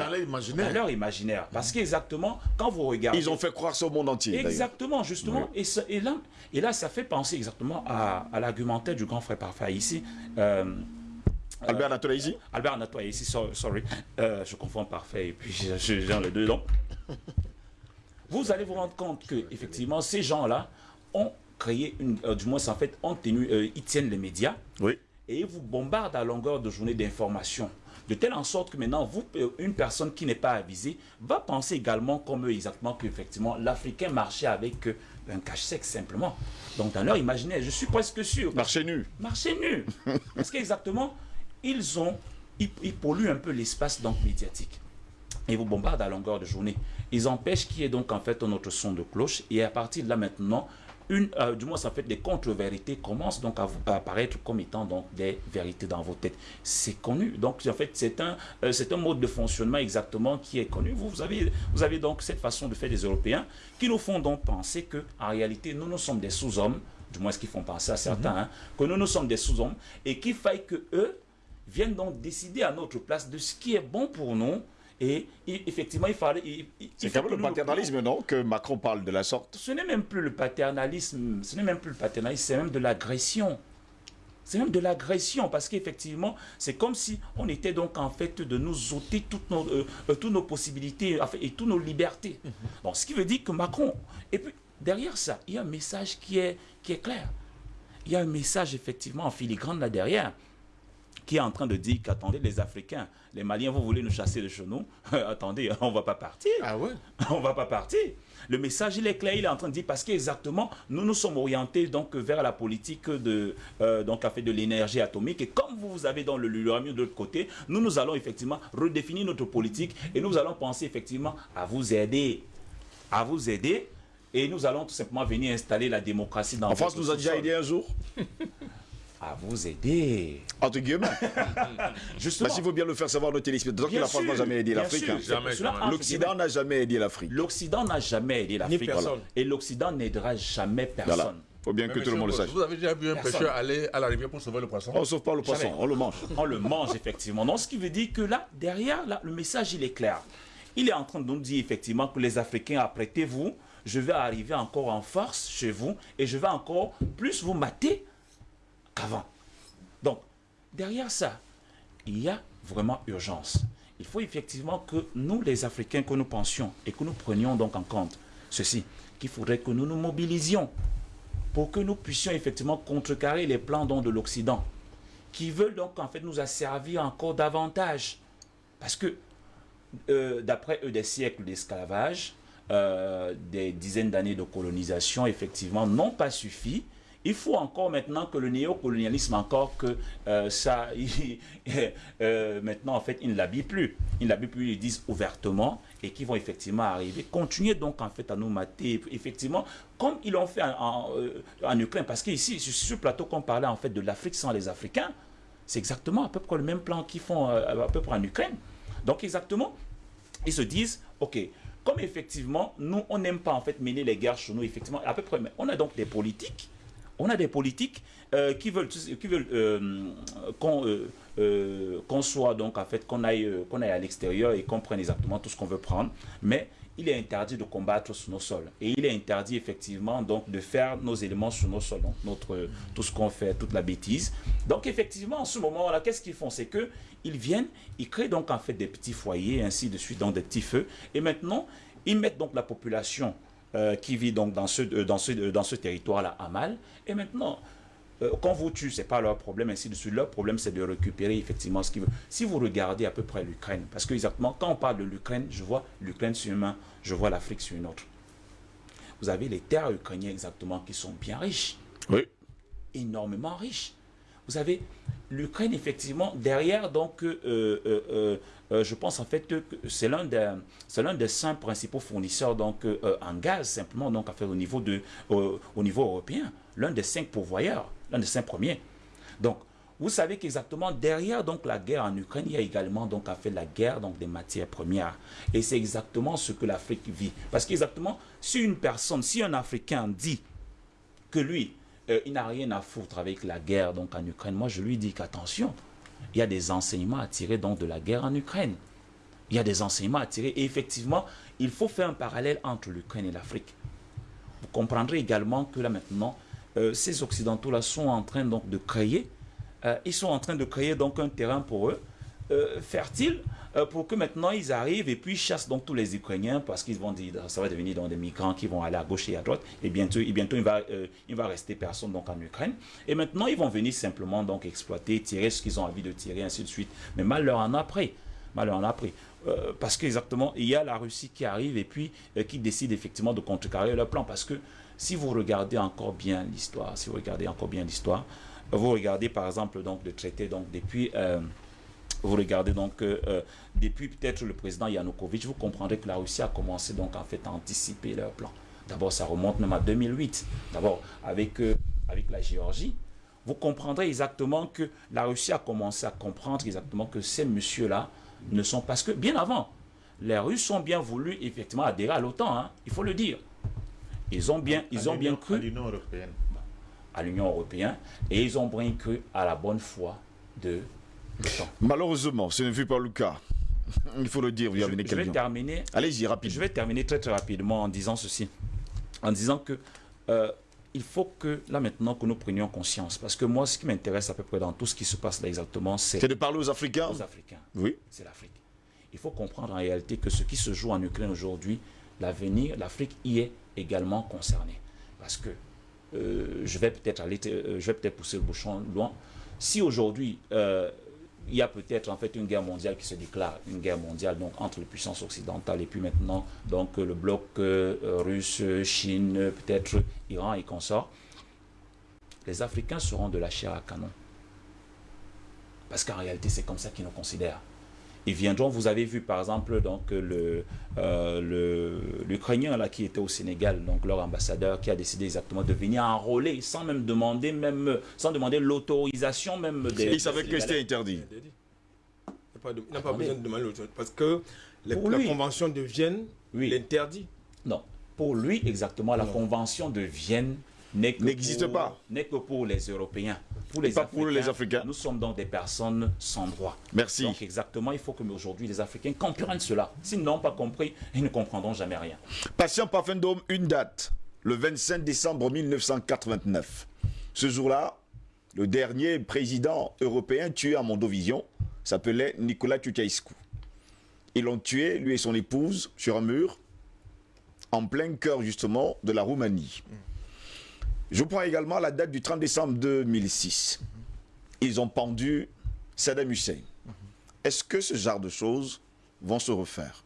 Dans leur imaginaire. Parce qu'exactement, quand vous regardez... Ils ont fait croire ça au monde entier. Exactement, justement. Oui. Et, ce- et, là, et là, ça fait penser exactement à, à l'argumentaire du grand frère parfait ici. Euh, Albert Anatole ici Albert Natoy ici, so- sorry. Euh, je confonds parfait et puis j'ai les deux noms. Vous allez vous rendre compte que effectivement ces gens-là ont créé, une, euh, du moins en fait, ont tenu, euh, ils tiennent les médias Oui. et ils vous bombardent à longueur de journée d'informations. De telle en sorte que maintenant, vous, euh, une personne qui n'est pas avisée va penser également comme eux exactement qu'effectivement l'Africain marchait avec euh, un cache-sexe simplement. Donc dans leur imaginaire, je suis presque sûr. Marché nu. Marché nu. Parce qu'exactement, ils ont, ils, ils polluent un peu l'espace donc médiatique. Ils vous bombardent à longueur de journée. Ils empêchent qu'il y ait donc en fait un autre son de cloche. Et à partir de là maintenant, une, euh, du moins en fait, des contre-vérités commencent donc à, apparaître comme étant donc des vérités dans vos têtes. C'est connu. Donc en fait, c'est un, euh, c'est un mode de fonctionnement exactement qui est connu. Vous, vous, avez, vous avez donc cette façon de faire des Européens qui nous font donc penser que en réalité, nous, nous sommes des sous-hommes, du moins ce qu'ils font penser à certains, hein, que nous, nous sommes des sous-hommes et qu'il faille que eux viennent donc décider à notre place de ce qui est bon pour nous. Et, effectivement, il fallait. C'est quand même le paternalisme, non Que Macron parle de la sorte. ce n'est même plus le paternalisme, ce n'est même plus le paternalisme, c'est même de l'agression. C'est même de l'agression parce qu'effectivement, c'est comme si on était donc en fait de nous ôter toutes nos, euh, euh, toutes nos possibilités et toutes nos libertés. Donc, ce qui veut dire que Macron, et puis derrière ça, il y a un message qui est, qui est clair. Il y a un message effectivement en filigrane là derrière qui est en train de dire qu'attendez, les Africains, les Maliens, vous voulez nous chasser de chez nous Attendez, on ne va pas partir. Ah ouais on va pas partir. Le message, il est clair, il est en train de dire parce qu'exactement, nous nous sommes orientés donc vers la politique de, euh, donc, fait de l'énergie atomique. Et comme vous avez dans le l'uranium de l'autre côté, nous, nous allons effectivement redéfinir notre politique et nous allons penser effectivement à vous aider. À vous aider. Et nous allons tout simplement venir installer la démocratie dans En France, nous a déjà aidé un jour, À vous aider. entre guillemets. Justement. Parce qu'il faut bien le faire savoir nos téléspectateurs que Bien la France n'a jamais aidé bien l'Afrique. L'Occident n'a jamais aidé l'Afrique. L'Occident n'a jamais aidé l'Afrique. personne. Et l'Occident n'aidera jamais personne. Voilà. faut bien que tout le monde le sache. Vous avez déjà vu un Personne. pêcheur aller à la rivière pour sauver le poisson? On ne sauve pas le poisson, Jamais. on le mange. On le mange effectivement. Donc ce qui veut dire que là, derrière, là, le message, il est clair. Il est en train de nous dire effectivement que les Africains, apprêtez-vous, je vais arriver encore en force chez vous et je vais encore plus vous mater qu'avant. Donc, derrière ça, il y a vraiment urgence. Il faut effectivement que nous, les Africains, que nous pensions et que nous prenions donc en compte ceci, qu'il faudrait que nous nous mobilisions pour que nous puissions effectivement contrecarrer les plans donc, de l'Occident qui veulent donc en fait nous asservir encore davantage. Parce que euh, d'après eux, des siècles d'esclavage, euh, des dizaines d'années de colonisation, effectivement, n'ont pas suffi. Il faut encore maintenant que le néocolonialisme, encore que euh, ça, euh, maintenant, en fait, ils ne l'habillent plus. Ils ne l'habillent plus, ils disent ouvertement et qui vont effectivement arriver. Continuer donc, en fait, à nous mater, effectivement, comme ils l'ont fait en, euh, Ukraine. Parce qu'ici, sur ce plateau qu'on parlait, en fait, de l'Afrique sans les Africains, c'est exactement à peu près le même plan qu'ils font à peu près en Ukraine. Donc, exactement, ils se disent, OK, comme effectivement, nous, on n'aime pas en fait mener les guerres chez nous, effectivement, à peu près, mais on a donc des politiques, on a des politiques euh, qui veulent, veulent euh, qu'on euh, qu'on soit donc en fait, qu'on aille, qu'on aille à l'extérieur et qu'on prenne exactement tout ce qu'on veut prendre, mais il est interdit de combattre sur nos sols. Et il est interdit effectivement donc de faire nos éléments sur nos sols, notre, tout ce qu'on fait, toute la bêtise. Donc effectivement, en ce moment-là, qu'est-ce qu'ils font? C'est que ils viennent, ils créent donc en fait des petits foyers, ainsi de suite, dans des petits feux. Et maintenant, ils mettent donc la population euh, qui vit donc dans ce, euh, dans ce, euh, dans ce territoire-là à mal. Et maintenant, quand vous tuez, ce n'est pas leur problème, ainsi de suite. Leur problème, c'est de récupérer effectivement ce qu'ils veulent. Si vous regardez à peu près l'Ukraine, parce que exactement, quand on parle de l'Ukraine, je vois l'Ukraine sur une main, je vois l'Afrique sur une autre. Vous avez les terres ukrainiennes exactement qui sont bien riches, Oui. énormément riches. Vous avez l'Ukraine, effectivement, derrière, donc, euh, euh, euh, je pense en fait que c'est l'un des, des cinq principaux fournisseurs donc, en gaz, simplement, donc, à faire au niveau, de, au- au niveau européen. L'un des cinq pourvoyeurs, l'un des cinq premiers. Donc, vous savez qu'exactement derrière donc la guerre en Ukraine, il y a également donc à faire la guerre donc des matières premières. Et c'est exactement ce que l'Afrique vit. Parce qu'exactement, si une personne, si un Africain dit que lui, euh, il n'a rien à foutre avec la guerre donc en Ukraine, moi je lui dis qu'attention, il y a des enseignements à tirer donc de la guerre en Ukraine. Il y a des enseignements à tirer et effectivement, il faut faire un parallèle entre l'Ukraine et l'Afrique. Vous comprendrez également que là maintenant, euh, ces Occidentaux-là sont en train donc de créer, euh, ils sont en train de créer donc un terrain pour eux, fertile, pour que maintenant ils arrivent et puis chassent donc tous les Ukrainiens parce qu'ils vont dire, ça va devenir donc des migrants qui vont aller à gauche et à droite et bientôt, et bientôt il va, euh, va rester personne donc en Ukraine. Et maintenant ils vont venir simplement donc exploiter, tirer ce qu'ils ont envie de tirer, ainsi de suite. Mais mal leur en a pris. En a pris. Euh, parce qu'exactement, il y a la Russie qui arrive et puis euh, qui décide effectivement de contrecarrer leur plan. Parce que si vous regardez encore bien l'histoire, si vous regardez encore bien l'histoire, vous regardez par exemple donc le traité donc depuis euh, vous regardez donc euh, euh, depuis peut-être le président Yanukovych, vous comprendrez que la Russie a commencé donc en fait à anticiper leur plan. D'abord, ça remonte même à 2008. D'abord avec euh, avec la Géorgie, vous comprendrez exactement que la Russie a commencé à comprendre exactement que ces messieurs-là ne sont parce que bien avant, les Russes ont bien voulu effectivement adhérer à l'OTAN, hein, il faut le dire. Ils ont bien, ils ont bien À cru l'Union européenne. à l'Union européenne et ils ont bien cru à la bonne foi de. Malheureusement, ce ne fut pas le cas. Il faut le dire, vous y Je, avez je vais terminer Allez-y, rapide. Je vais terminer très très rapidement en disant ceci. En disant que euh, il faut que là maintenant que nous prenions conscience. Parce que moi, ce qui m'intéresse à peu près dans tout ce qui se passe là exactement, c'est C'est de parler aux Africains aux Africains. Oui. C'est l'Afrique. Il faut comprendre en réalité que ce qui se joue en Ukraine aujourd'hui, l'avenir, l'Afrique y est également concernée. Parce que euh, je vais peut-être aller, euh, je vais peut-être pousser le bouchon loin. Si aujourd'hui euh, il y a peut-être en fait une guerre mondiale qui se déclare, une guerre mondiale donc entre les puissances occidentales et puis maintenant donc le bloc euh, russe, Chine, peut-être Iran et consorts. Les Africains seront de la chair à canon. Parce qu'en réalité, c'est comme ça qu'ils nous considèrent. Ils viendront, vous avez vu par exemple donc le euh, le- l'Ukrainien là qui était au Sénégal, donc leur ambassadeur qui a décidé exactement de venir enrôler sans même demander même sans demander l'autorisation même des. Il savait que c'était interdit. Il n'a pas, de- il n'a pas Attendez. besoin de demander l'autre parce que la lui. convention de Vienne Oui. l'interdit. Non, pour lui exactement la Non. convention de Vienne N'existe pas. N'est que pour les Européens. Pour les pas pour les Africains. Nous sommes donc des personnes sans droit. Merci. Donc exactement, il faut que aujourd'hui les Africains comprennent cela. S'ils n'ont pas compris, ils ne comprendront jamais rien. Patient Parfendome, une date, le 25 décembre 1989. Ce jour-là, le dernier président européen tué à Mondovision s'appelait Nicolas Ceausescu. Ils l'ont tué, lui et son épouse, sur un mur, en plein cœur justement de la Roumanie. Je prends également la date du 30 décembre 2006. Ils ont pendu Saddam Hussein. Est-ce que ce genre de choses vont se refaire?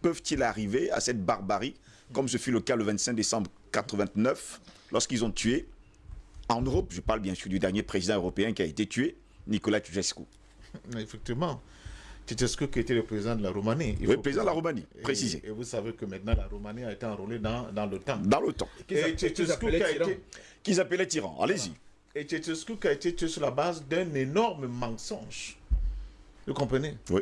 Peuvent-ils arriver à cette barbarie, comme ce fut le cas le 25 décembre 89, lorsqu'ils ont tué, en Europe, je parle bien sûr du dernier président européen qui a été tué, Nicolas Ceausescu? Effectivement. Ceausescu qui était le président de la Roumanie. Il Oui, faut président de la Roumanie, Et- précisé. Et, vous savez que maintenant la Roumanie a été enrôlée dans, dans l'OTAN. Dans le temps. Et appelaient qui a été- Qu'ils appelaient tyran. Allez-y. et Ceausescu qui a été tué sur la base d'un énorme mensonge. Vous comprenez? Oui.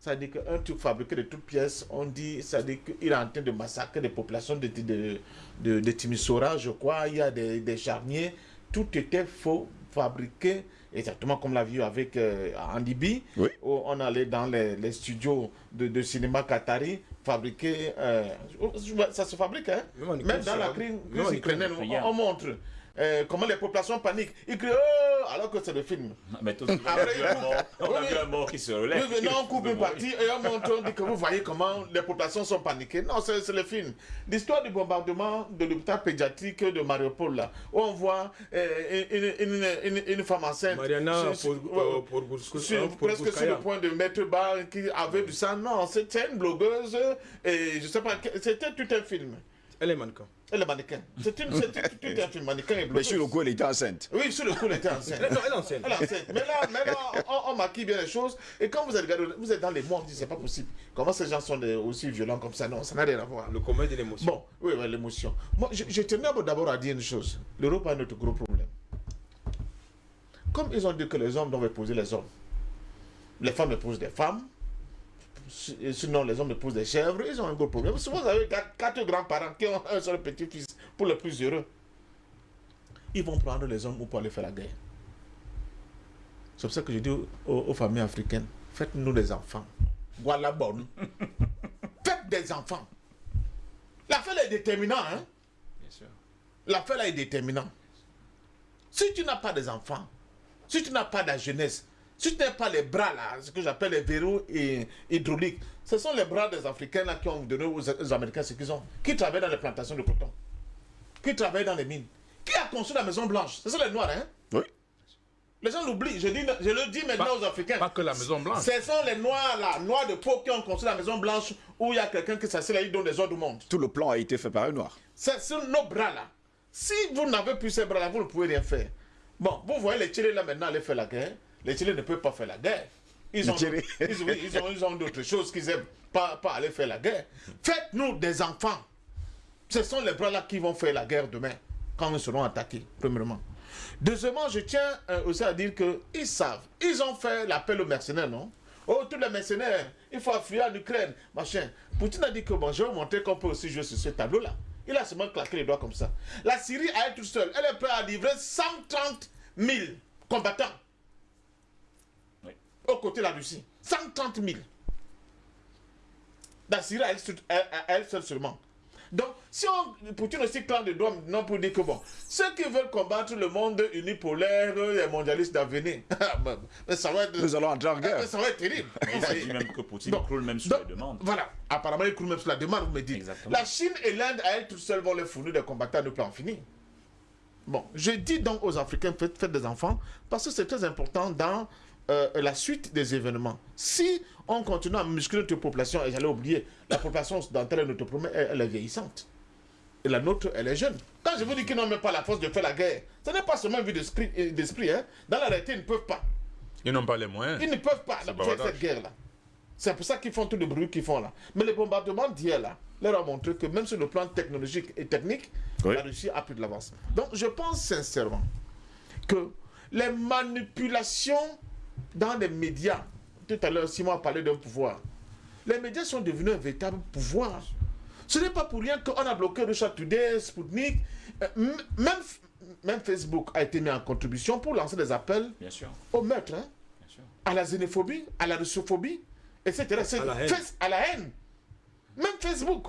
C'est-à-dire qu'un truc fabriqué de toutes pièces, on dit, c'est-à-dire qu'il est en train de massacrer des populations de, de, de, de Timisoara, je crois, il y a des, des charniers, tout était faux, fabriqué, exactement comme l'a vu avec euh, en Libye, Oui. où on allait dans les, les studios de, de cinéma qatari, fabriquer, euh, ça se fabrique, hein. Même dans la crise, ukrainienne, on montre euh, comment les populations paniquent. Ils crient Oh alors que c'est le film. Mais tout- Après, il on a mort- on a vu un mort qui se relève. Oui, mais non, on coupe une partie et on montre, on dit que vous voyez comment les populations sont paniquées. Non, c'est c'est le film. L'histoire du bombardement de l'hôpital pédiatrique de Mariupol, là, où on voit euh, une, une, une, une femme enceinte. Mariana sur- pour, euh, pour, pour, sur- pour- pour presque sur le point de mettre bas qui avait du sang. Non, c'était une blogueuse et je sais pas, c'était tout un film. Elle est mannequin. Et le mannequin. C'était une- c'était tout un film, mannequin et Mais sur le coup, elle était enceinte. Oui, sur le coup, elle était enceinte. Elle, non, elle est enceinte. Elle est enceinte. Mais là, mais là on, on maquille bien les choses. Et quand vous êtes, regardé, vous êtes dans les mots, on dit c'est pas possible. Comment ces gens sont des- aussi violents comme ça? Non, ça n'a rien à voir. Le commun de l'émotion. Bon, oui, oui, l'émotion. Moi, je, je tenais d'abord à dire une chose. L'Europe a un autre gros problème. Comme ils ont dit que les hommes doivent épouser les hommes, les femmes épousent des femmes, sinon les hommes épousent des chèvres, ils ont un gros problème. Souvent, vous avez quatre, grands-parents qui ont un seul petit-fils pour le plus heureux. Ils vont prendre les hommes pour aller faire la guerre. C'est pour ça que je dis aux, aux familles africaines, faites-nous des enfants. Voilà bonne. Faites des enfants. L'affaire est déterminante, hein? L'affaire est déterminante. Si tu n'as pas des enfants, si tu n'as pas de la jeunesse, si tu n'as pas les bras là, ce que j'appelle les verrous hydrauliques, ce sont les bras des Africains là qui ont donné aux, aux Américains ce qu'ils ont, qui travaillent dans les plantations de coton, qui travaillent dans les mines, qui a construit la Maison Blanche? Ce sont les Noirs, hein? Oui. Les gens l'oublient. Je, dis, je le dis maintenant Pas- aux Africains. Pas que la Maison Blanche. Ce sont les Noirs là, Noirs de peau qui ont construit la Maison Blanche où il y a quelqu'un qui s'assied là, il donne des ordres au monde. Tout le plan a été fait par un noir. C'est sur nos bras là. Si vous n'avez plus ces bras là, vous ne pouvez rien faire. Bon, vous voyez les Tchélés là maintenant aller faire la guerre. Les Tchélés ne peuvent pas faire la guerre. Ils ont, ils, oui, ils ont, ils ont d'autres choses qu'ils aiment pas, pas aller faire la guerre. Faites-nous des enfants. Ce sont les bras là qui vont faire la guerre demain, quand nous serons attaqués, premièrement. Deuxièmement, je tiens euh, aussi à dire qu'ils savent. Ils ont fait l'appel aux mercenaires, non? Oh, tous les mercenaires, il faut fuir en Ukraine, machin. Poutine a dit que bon, je vais vous montrer qu'on peut aussi jouer sur ce tableau-là. Il a seulement claqué les doigts comme ça. La Syrie, à elle toute seule, elle est prête à livrer 130 000 combattants. Aux côtés de la Russie. 130 000. La Syrie, à elle, seule- seulement. Donc, si on, Poutine aussi claque les doigts non pour dire que bon, ceux qui veulent combattre le monde unipolaire, les mondialistes d'avenir, mais ça va être, Nous allons entrer en guerre. ça va être terrible. Mais il dit même que Poutine Donc- croule même sur donc, les demandes. Voilà, apparemment il croule même sur la demande, vous me dites. Exactement. La Chine et l'Inde, à elles toutes seules, vont les fournir des combattants plus en finir. Bon, je dis donc aux Africains, faites, faites des enfants, parce que c'est très important dans euh, la suite des événements. Si on continue à muscler notre population, et j'allais oublier, la population occidentale, notre premier, elle, elle est vieillissante. Et la nôtre, elle est jeune. Quand je vous dis qu'ils n'ont même pas la force de faire la guerre, ce n'est pas seulement vu d'esprit. euh, d'esprit, hein. Dans la réalité, ils ne peuvent pas. Ils n'ont pas les moyens. Ils ne peuvent pas C'est faire bavardage. cette guerre-là. C'est pour ça qu'ils font tout le bruit qu'ils font là. Mais le bombardement d'hier là, leur a montré que même sur le plan technologique et technique, Oui. la Russie a pris de l'avance. Donc je pense sincèrement que les manipulations dans les médias, tout à l'heure Simon a parlé d'un pouvoir, les médias sont devenus un véritable pouvoir. Ce n'est pas pour rien qu'on a bloqué Russia Today, Sputnik, euh, même, même Facebook a été mis en contribution pour lancer des appels Bien sûr, au meurtre, hein, bien sûr. à la xénophobie, à la russophobie, etc. C'est- À la haine. À la haine. Même Facebook,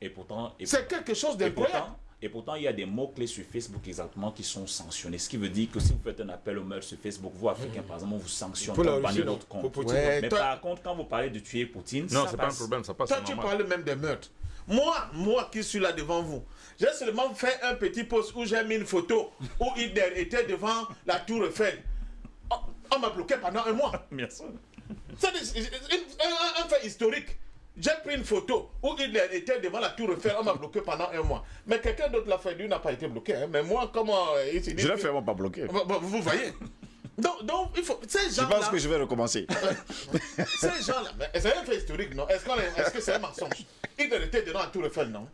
Et pourtant, et c'est quelque chose Et d'incroyable. Pourtant, et pourtant, il y a des mots-clés sur Facebook exactement qui sont sanctionnés. Ce qui veut dire que si vous faites un appel au meurtre sur Facebook, vous, Africains, par exemple, vous sanctionne, Pour la on bannit Russie, non. votre Pour compte. Poutine, Ouais. Mais toi- par contre, quand vous parlez de tuer Poutine, Non, ça c'est pas un problème, ça passe. Toi, tu normal. parles même des meurtres. Moi, moi qui suis là devant vous, j'ai seulement fait un petit post où j'ai mis une photo où Hitler était devant la tour Eiffel. On, on m'a bloqué pendant un mois. Bien sûr. C'est des- un, un- un fait historique. J'ai pris une photo où Hitler était devant la tour Eiffel, on m'a bloqué pendant un mois. Mais quelqu'un d'autre l'a fait, lui n'a pas été bloqué. hein. Mais moi, comment euh, il s'est dit Je l'ai fait, moi, pas bloqué. Bon, bon, Vous voyez donc, donc, il faut. Ces Je gens-là. pense que je vais recommencer. Ces gens-là, c'est un fait historique, non? Est-ce est- que c'est un mensonge? Hitler était devant la Tour Eiffel, non?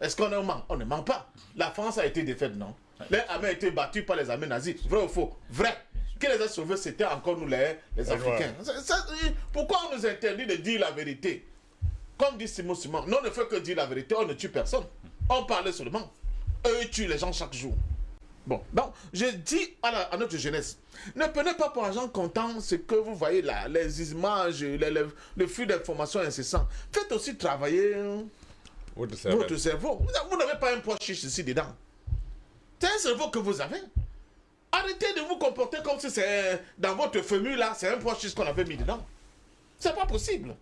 Est-ce qu'on est ment On ne ment pas? La France a été défaite, non? Les armées ont été battues par les armées nazies. Vrai ou faux? Vrai. Qui les a sauvés, c'était encore nous, les, les Africains. Ça- ça- pourquoi on nous interdit de dire la vérité? Comme dit Simon Simon, nous on ne fait que dire la vérité, on ne tue personne. On parle seulement. Eux, tuent les gens chaque jour. Bon, donc, je dis à, la- à notre jeunesse, ne prenez pas pour argent comptant ce que vous voyez là, les images, les- les- le flux d'informations incessant. Faites aussi travailler Votre cerveau. votre cerveau. Vous n'a- Vous n'avez pas un poids chiche ici dedans. C'est un cerveau que vous avez. Arrêtez de vous comporter comme si c'est dans votre famille là, c'est un poids chiche qu'on avait mis dedans. C'est pas possible.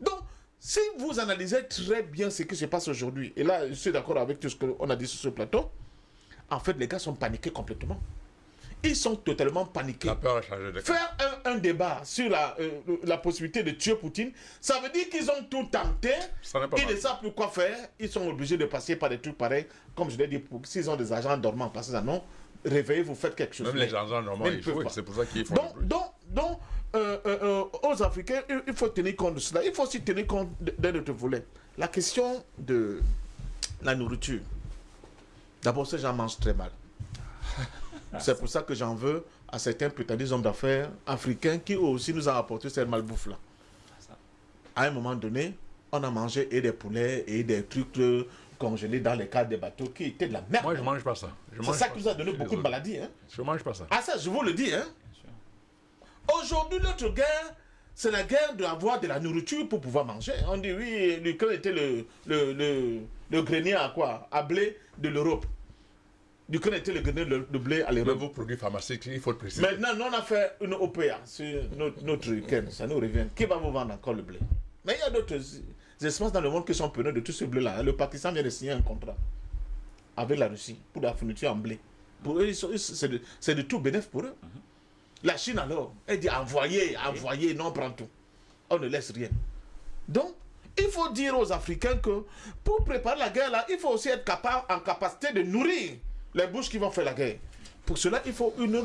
Donc, si vous analysez très bien ce qui se passe aujourd'hui, et là, je suis d'accord avec tout ce qu'on a dit sur ce plateau, en fait, les gars sont paniqués complètement. Ils sont totalement paniqués. La peur a changé de. Faire un, un débat sur la, euh, la possibilité de tuer Poutine, ça veut dire qu'ils ont tout tenté. Ça n'est pas Ils ne savent plus quoi faire. Ils sont obligés de passer par des trucs pareils. Comme je l'ai dit, s'ils ont des agents dormants, passez un nom, réveillez-vous, faites quelque chose. Même les normalement, mais ils ils. C'est pour ça qu'ils font donc, donc, donc euh, euh, euh, aux Africains, il, faut tenir compte de cela. Il faut aussi tenir compte d'un autre volet. La question de la nourriture. D'abord, ces gens mangent très mal. C'est pour ça que j'en veux à certains prétendus hommes d'affaires africains qui aussi nous ont apporté cette malbouffe-là. À un moment donné, on a mangé et des poulets et des trucs congelés dans les cadres des bateaux qui étaient de la merde. Moi, je mange pas ça. C'est ça qui nous a donné beaucoup de maladies. Hein? Je mange pas ça. Ah ça, je vous le dis. Hein? Aujourd'hui, notre guerre, c'est la guerre d'avoir de la nourriture pour pouvoir manger. On dit oui, l'Ukraine était le, le, le, le grenier à quoi? À blé de l'Europe. L'Ukraine était le grenier de de blé à l'Europe. vos produits pharmaceutiques, il faut le préciser. Maintenant, nous, on a fait une OPA sur notre, notre Ukraine. Ça nous revient. Qui va vous vendre encore le blé? Mais il y a d'autres espaces dans le monde qui sont preneurs de tout ce blé-là. Le Pakistan vient de signer un contrat avec la Russie pour la fourniture en blé. Pour eux, c'est de, de tout bénéfice pour eux. La Chine, alors, elle dit envoyez, envoyez, non, on prend tout. On ne laisse rien. Donc, il faut dire aux Africains que pour préparer la guerre, là, il faut aussi être capable, en capacité de nourrir les bouches qui vont faire la guerre. Pour cela, il faut une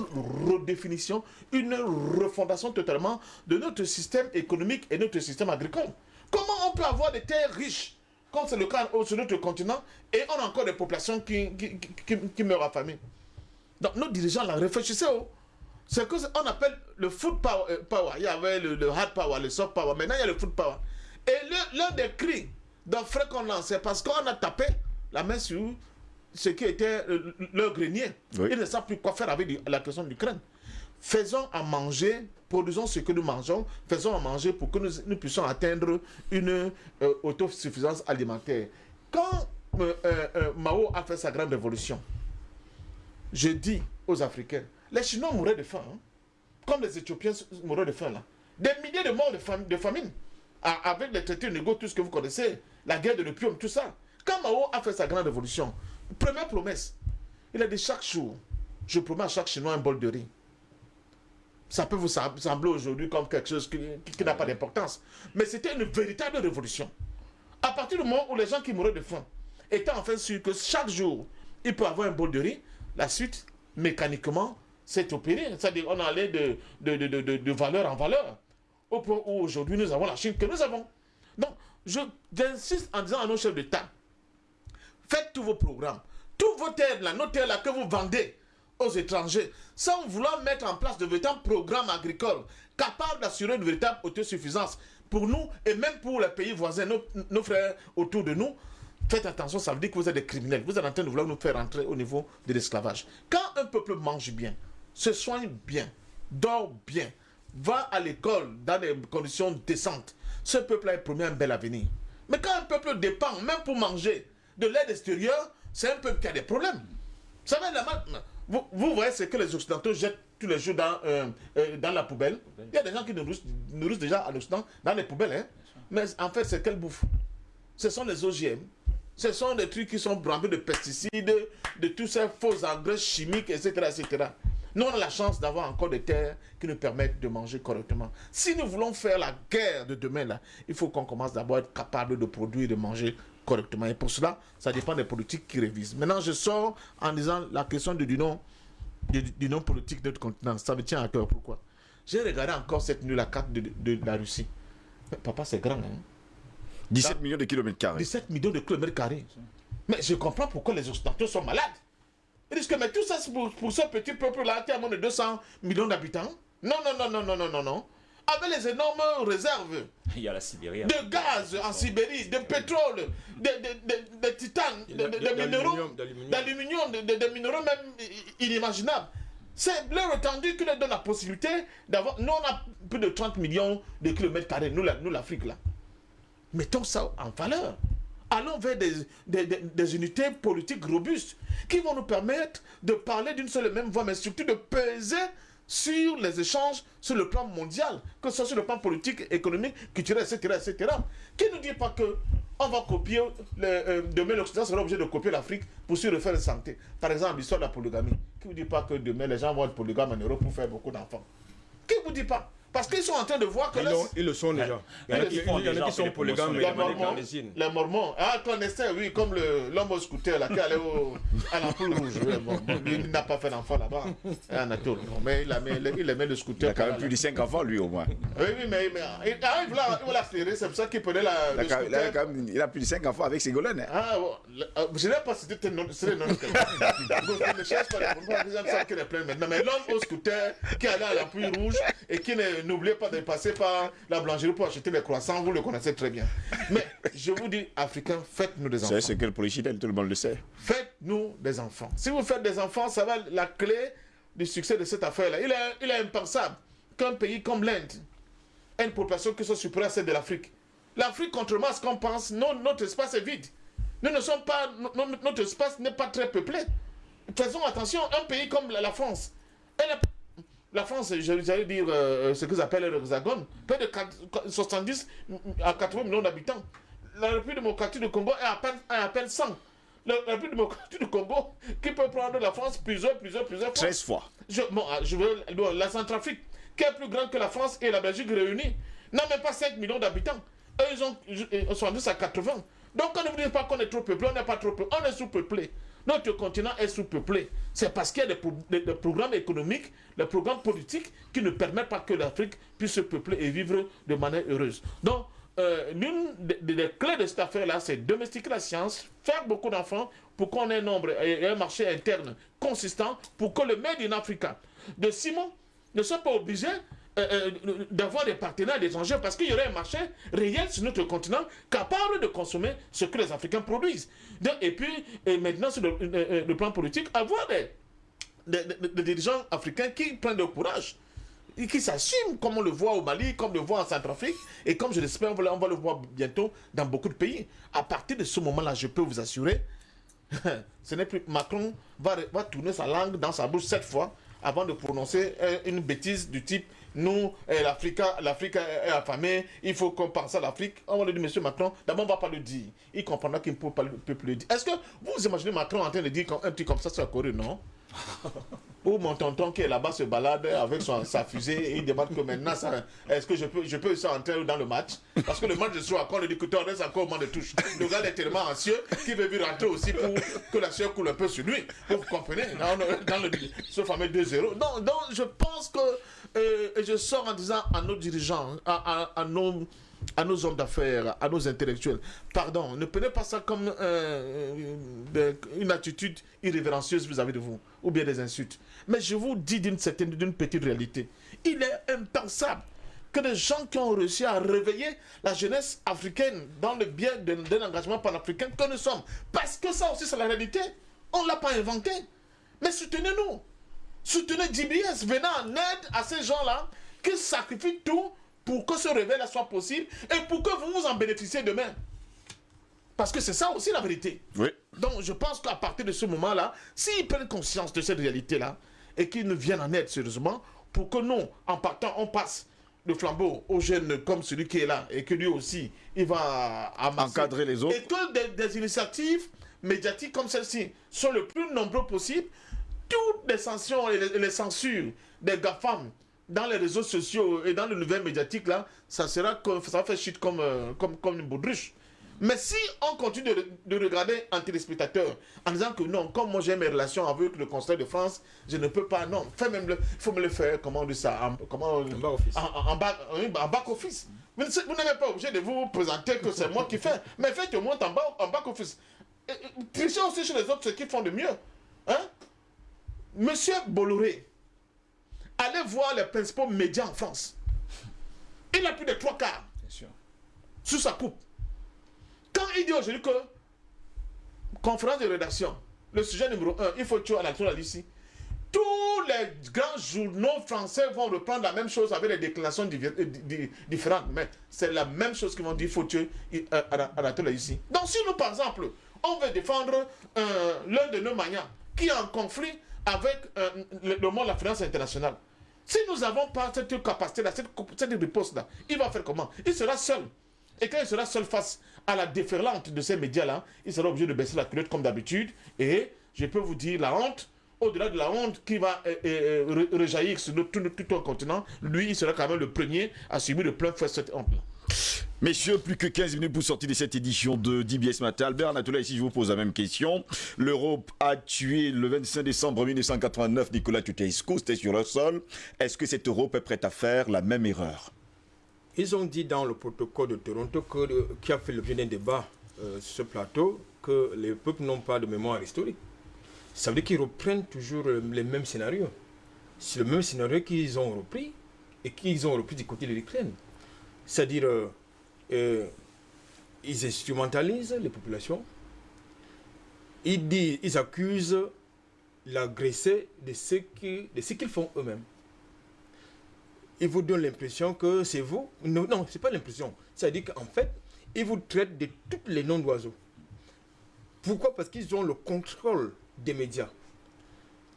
redéfinition, une refondation totalement de notre système économique et notre système agricole. Comment on peut avoir des terres riches, comme c'est le cas sur notre continent, et on a encore des populations qui, qui, qui- qui- qui meurent affamées? Donc, nos dirigeants, là, réfléchissez. Oh. C'est ce qu'on appelle le food power, euh, power. Il y avait le, le hard power, le soft power. Maintenant, il y a le food power. Et le- l'un des cris d'offre qu'on c'est parce qu'on a tapé la main sur ce qui était euh, leur grenier. Oui. Ils ne savent plus quoi faire avec la question de l'Ukraine. Faisons à manger, produisons ce que nous mangeons, faisons à manger pour que nous, nous puissions atteindre une euh, autosuffisance alimentaire. Quand euh, euh, euh, Mao a fait sa grande révolution, je dis aux Africains, les Chinois mouraient de faim, hein. comme les Éthiopiens mouraient de faim là. Des milliers de morts de, fam- de famine, avec les traités négociés, tout ce que vous connaissez, la guerre de l'opium, tout ça. Quand Mao a fait sa grande révolution, première promesse, il a dit chaque jour, je promets à chaque Chinois un bol de riz. Ça peut vous sem- sembler aujourd'hui comme quelque chose qui n'a pas d'importance. Mais c'était une véritable révolution. À partir du moment où les gens qui mouraient de faim étaient enfin sûrs que chaque jour, ils peuvent avoir un bol de riz, la suite, mécaniquement, s'est opérée. C'est-à-dire on allait de, de, de, de, de- valeur en valeur. Au point où aujourd'hui nous avons la Chine que nous avons. Donc, j'insiste en disant à nos chefs d'État, faites tous vos programmes, tous vos terres là, nos terres là que vous vendez aux étrangers, sans vouloir mettre en place de véritables programmes agricoles capables d'assurer une véritable autosuffisance pour nous et même pour les pays voisins, nos, nos frères autour de nous. Faites attention, ça veut dire que vous êtes des criminels. Vous êtes en train de vouloir nous faire entrer au niveau de l'esclavage. Quand un peuple mange bien, se soigne bien, dort bien, va à l'école dans des conditions décentes, ce peuple-là est promis un bel avenir. Mais quand un peuple dépend, même pour manger, de l'aide extérieure, c'est un peuple qui a des problèmes. Vous la vous, voyez ce que les Occidentaux jettent tous les jours dans, euh, euh, la poubelle. Il y a des gens qui nourrissent, nourrissent déjà à l'Occident dans les poubelles. Hein. Mais en fait, c'est quelle bouffe Ce sont les OGM. Ce sont des trucs qui sont remplis de pesticides, de tous ces faux engrais chimiques, etc. etc. Nous, on a la chance d'avoir encore des terres qui nous permettent de manger correctement. Si nous voulons faire la guerre de demain, là, il faut qu'on commence d'abord à être capable de produire et de manger correctement. Et pour cela, ça dépend des politiques qui révisent. Maintenant, je sors en disant la question du nom du, du nom politique de notre continent. Ça me tient à cœur. Pourquoi? J'ai regardé encore cette nuit la carte de, de- de la Russie. Mais papa, c'est grand. Hein? 17 millions de kilomètres carrés. 17 millions de kilomètres carrés. Mais je comprends pourquoi les Occidentaux sont malades. Ils disent que mais tout ça, c'est pour, pour ce petit peuple-là qui a moins de 200 millions d'habitants. Non, non, non, non, non, non, non, non. Avec les énormes réserves Il y a la Sibérie. hein. de gaz en Sibérie, de pétrole, de, de, de, de titane, de, de- de D'aluminium, minéraux, d'aluminium. de, de- de minéraux même inimaginables. C'est leur étendue qui leur donne la possibilité d'avoir. Nous, on a plus de 30 millions de kilomètres carrés, nous l'Afrique, là. Mettons ça en valeur. Allons vers des, unités politiques robustes qui vont nous permettre de parler d'une seule et même voix, mais surtout de peser sur les échanges sur le plan mondial, que ce soit sur le plan politique, économique, culturel, etc. etc. Qui ne dit pas que on va copier, euh, demain l'Occident sera obligé de copier l'Afrique pour se refaire la santé. Par exemple, l'histoire de la polygamie. Qui ne dit pas que demain les gens vont être polygames en Europe pour faire beaucoup d'enfants? Qui ne vous dit pas? Parce qu'ils sont en train de voir que Ils, là, ils le sont déjà. Il y en a Ils qui, le font il y en a déjà, qui sont les polygames, les manière Mormons, les Mormons, ah, clandestin, oui, comme l'homme au scooter là, qui allait au, à l'ampoule rouge. Bon, il n'a pas fait d'enfant là-bas, mais il, a mis, il aimait le Il scooter. a quand même là, plus de 5 enfants, lui, au moins. Oui, oui, mais, mais il, il voulait, il voulait accélérer, c'est pour ça qu'il prenait la, Il a, le quand- il a scooter. quand même- il a plus de 5 enfants avec Ségolène. hein. Ah, bon, euh, je n'ai pas cité tes noms, c'est les je ne cherche pas les les gens savent qu'il est plein maintenant. Mais l'homme au scooter qui allait à la rouge et qui ne- n'oubliait pas de passer par la boulangerie pour acheter les croissants, vous le connaissez très bien. Mais je vous dis, Africains, faites-nous des enfants. C'est ce que le tout le monde le sait. Faites-nous des enfants. Si vous faites des enfants, ça va être la clé du succès de cette affaire-là. Il est, il est impensable qu'un pays comme l'Inde ait une population qui soit supérieure à celle de l'Afrique. L'Afrique, contrairement à ce qu'on pense, non, notre espace est vide. Nous ne sommes pas, no- no- notre espace n'est pas très peuplé. Faisons attention, un pays comme la, France, elle la France, je- j'allais dire euh, ce que j'appelle l'hexagone, près de 4 70 à 80 millions d'habitants. La République démocratique du Congo est à peine, est à peine 100. La République démocratique du Congo, qui peut prendre la France plusieurs, plusieurs, plusieurs fois. 13 fois. Je, bon, ah, je veux bon, la Centrafrique, qui est plus grande que la France et la Belgique réunies, n'a même pas 5 millions d'habitants. Eux, ils, ont, ils sont à 80. Donc, on ne vous dit pas qu'on est trop peuplé, on n'est pas trop peuplé, on est sous-peuplé. Notre continent est sous-peuplé. C'est parce qu'il y a des, pro- des- des programmes économiques, des programmes politiques qui ne permettent pas que l'Afrique puisse se peupler et vivre de manière heureuse. Donc, euh, l'une des, clés de cette affaire-là, c'est domestiquer la science, faire beaucoup d'enfants pour qu'on ait un nombre et un marché interne consistant pour que le Made in Africa de Simon ne soit pas obligé euh, euh, d'avoir des partenaires étrangers parce qu'il y aurait un marché réel sur notre continent capable de consommer ce que les Africains produisent. Et puis, et maintenant, sur le, euh, euh, plan politique, avoir des, des, dirigeants africains qui prennent le courage et qui s'assument, comme on le voit au Mali, comme on le voit en Centrafrique, et comme je l'espère, on on va le voir bientôt dans beaucoup de pays. À partir de ce moment-là, je peux vous assurer, ce n'est plus Macron va, va tourner sa langue dans sa bouche sept fois avant de prononcer euh, une bêtise du type nous, euh, l'Afrique est est affamée, il faut qu'on pense à l'Afrique. On va dire, monsieur Macron, d'abord on ne va pas le dire. Il comprendra qu'il ne peut pas le dire. Est-ce que vous imaginez Macron en train de dire un truc comme ça sur la Corée Non? Où mon tonton qui est là-bas se balade avec son- sa fusée et il demande que maintenant, est-ce que je peux, je peux entrer dans le match? Parce que le match de soir, quand le dictateur reste encore au moment de touche, le gars est tellement anxieux qu'il veut lui rentrer aussi pour que la sueur coule un peu sur lui. Vous comprenez? Dans, dans le- ce fameux 2-0. Donc, donc, je pense que, euh, je sors en disant à nos dirigeants, à, nos à nos hommes d'affaires, à nos intellectuels. Pardon, ne prenez pas ça comme euh, de- une attitude irrévérencieuse vis-à-vis de vous, ou bien des insultes. Mais je vous dis d'une certaine, d'une petite réalité. Il est impensable que des gens qui ont réussi à réveiller la jeunesse africaine dans le bien d'un engagement panafricain que nous sommes. Parce que ça aussi, c'est la réalité. On ne l'a pas inventé. Mais soutenez-nous. Soutenez DBS, venez en aide à ces gens-là qui sacrifient tout pour que ce réveil-là soit possible et pour que vous vous en bénéficiez demain. Parce que c'est ça aussi la vérité. Oui. Donc je pense qu'à partir de ce moment-là, s'ils prennent conscience de cette réalité-là et qu'ils nous viennent en aide sérieusement, pour que nous, en partant, on passe le flambeau aux jeunes comme celui qui est là et que lui aussi, il va amasser. Encadrer les autres. Et que des, des initiatives médiatiques comme celle-ci sont le plus nombreux possible. Toutes les sanctions et les, censures des GAFAM dans les réseaux sociaux et dans le nouvelles médiatique là, ça sera comme, ça va faire chute comme, euh, comme, comme une baudruche. Mais si on continue de, de regarder en téléspectateur en disant que non, comme moi j'ai mes relations avec le Conseil de France, je ne peux pas, non, fais même le, faut me le faire, comment on dit ça, en, comment, en back office. En, en- en back, oui, en back office. Vous vous n'êtes pas obligé de vous présenter que c'est moi qui fais, mais faites au moins en, bas, en back office. Et- et Trichez aussi chez les autres ce qu'ils font de mieux. Hein? Monsieur Bolloré, allez voir les principaux médias en France. Il a plus de trois quarts Bien sûr. sous sa coupe. Quand il dit aujourd'hui que conférence de rédaction, le sujet numéro un, il faut tuer à l'action ici. Tous les grands journaux français vont reprendre la même chose avec des déclinations divi- euh, di- di- différentes, mais c'est la même chose qu'ils vont dire, il faut tuer euh, Anatole ici. Donc si nous, par exemple, on veut défendre euh, l'un de nos maniants qui est en conflit avec euh, le, le monde de la finance internationale, si nous n'avons pas cette capacité-là, cette, cette riposte-là, il va faire comment? Il sera seul. Et quand il sera seul face à la déferlante de ces médias-là, il sera obligé de baisser la culotte comme d'habitude. Et je peux vous dire, la honte, au-delà de la honte qui va euh, euh, re- rejaillir sur tout, tout un continent, lui, il sera quand même le premier à subir de plein fouet cette honte-là. Messieurs, plus que 15 minutes pour sortir de cette édition de DBS Matin. Albert Anatola, ici je vous pose la même question. L'Europe a tué le 25 décembre 1989 Nicolas Tuteisco, c'était sur le sol. Est-ce que cette Europe est prête à faire la même erreur? Ils ont dit dans le protocole de Toronto qui a fait l'objet d'un débat euh, sur ce plateau que les peuples n'ont pas de mémoire historique. Ça veut dire qu'ils reprennent toujours euh, les mêmes scénarios. C'est le même scénario qu'ils ont repris et qu'ils ont repris du côté de l'Ukraine. C'est-à-dire, euh, euh, ils instrumentalisent les populations. Ils, disent, ils accusent l'agressé de ce qu'ils font eux-mêmes ils vous donnent l'impression que c'est vous. Non, non ce n'est pas l'impression. C'est-à-dire qu'en fait, ils vous traitent de tous les noms d'oiseaux. Pourquoi? Parce qu'ils ont le contrôle des médias.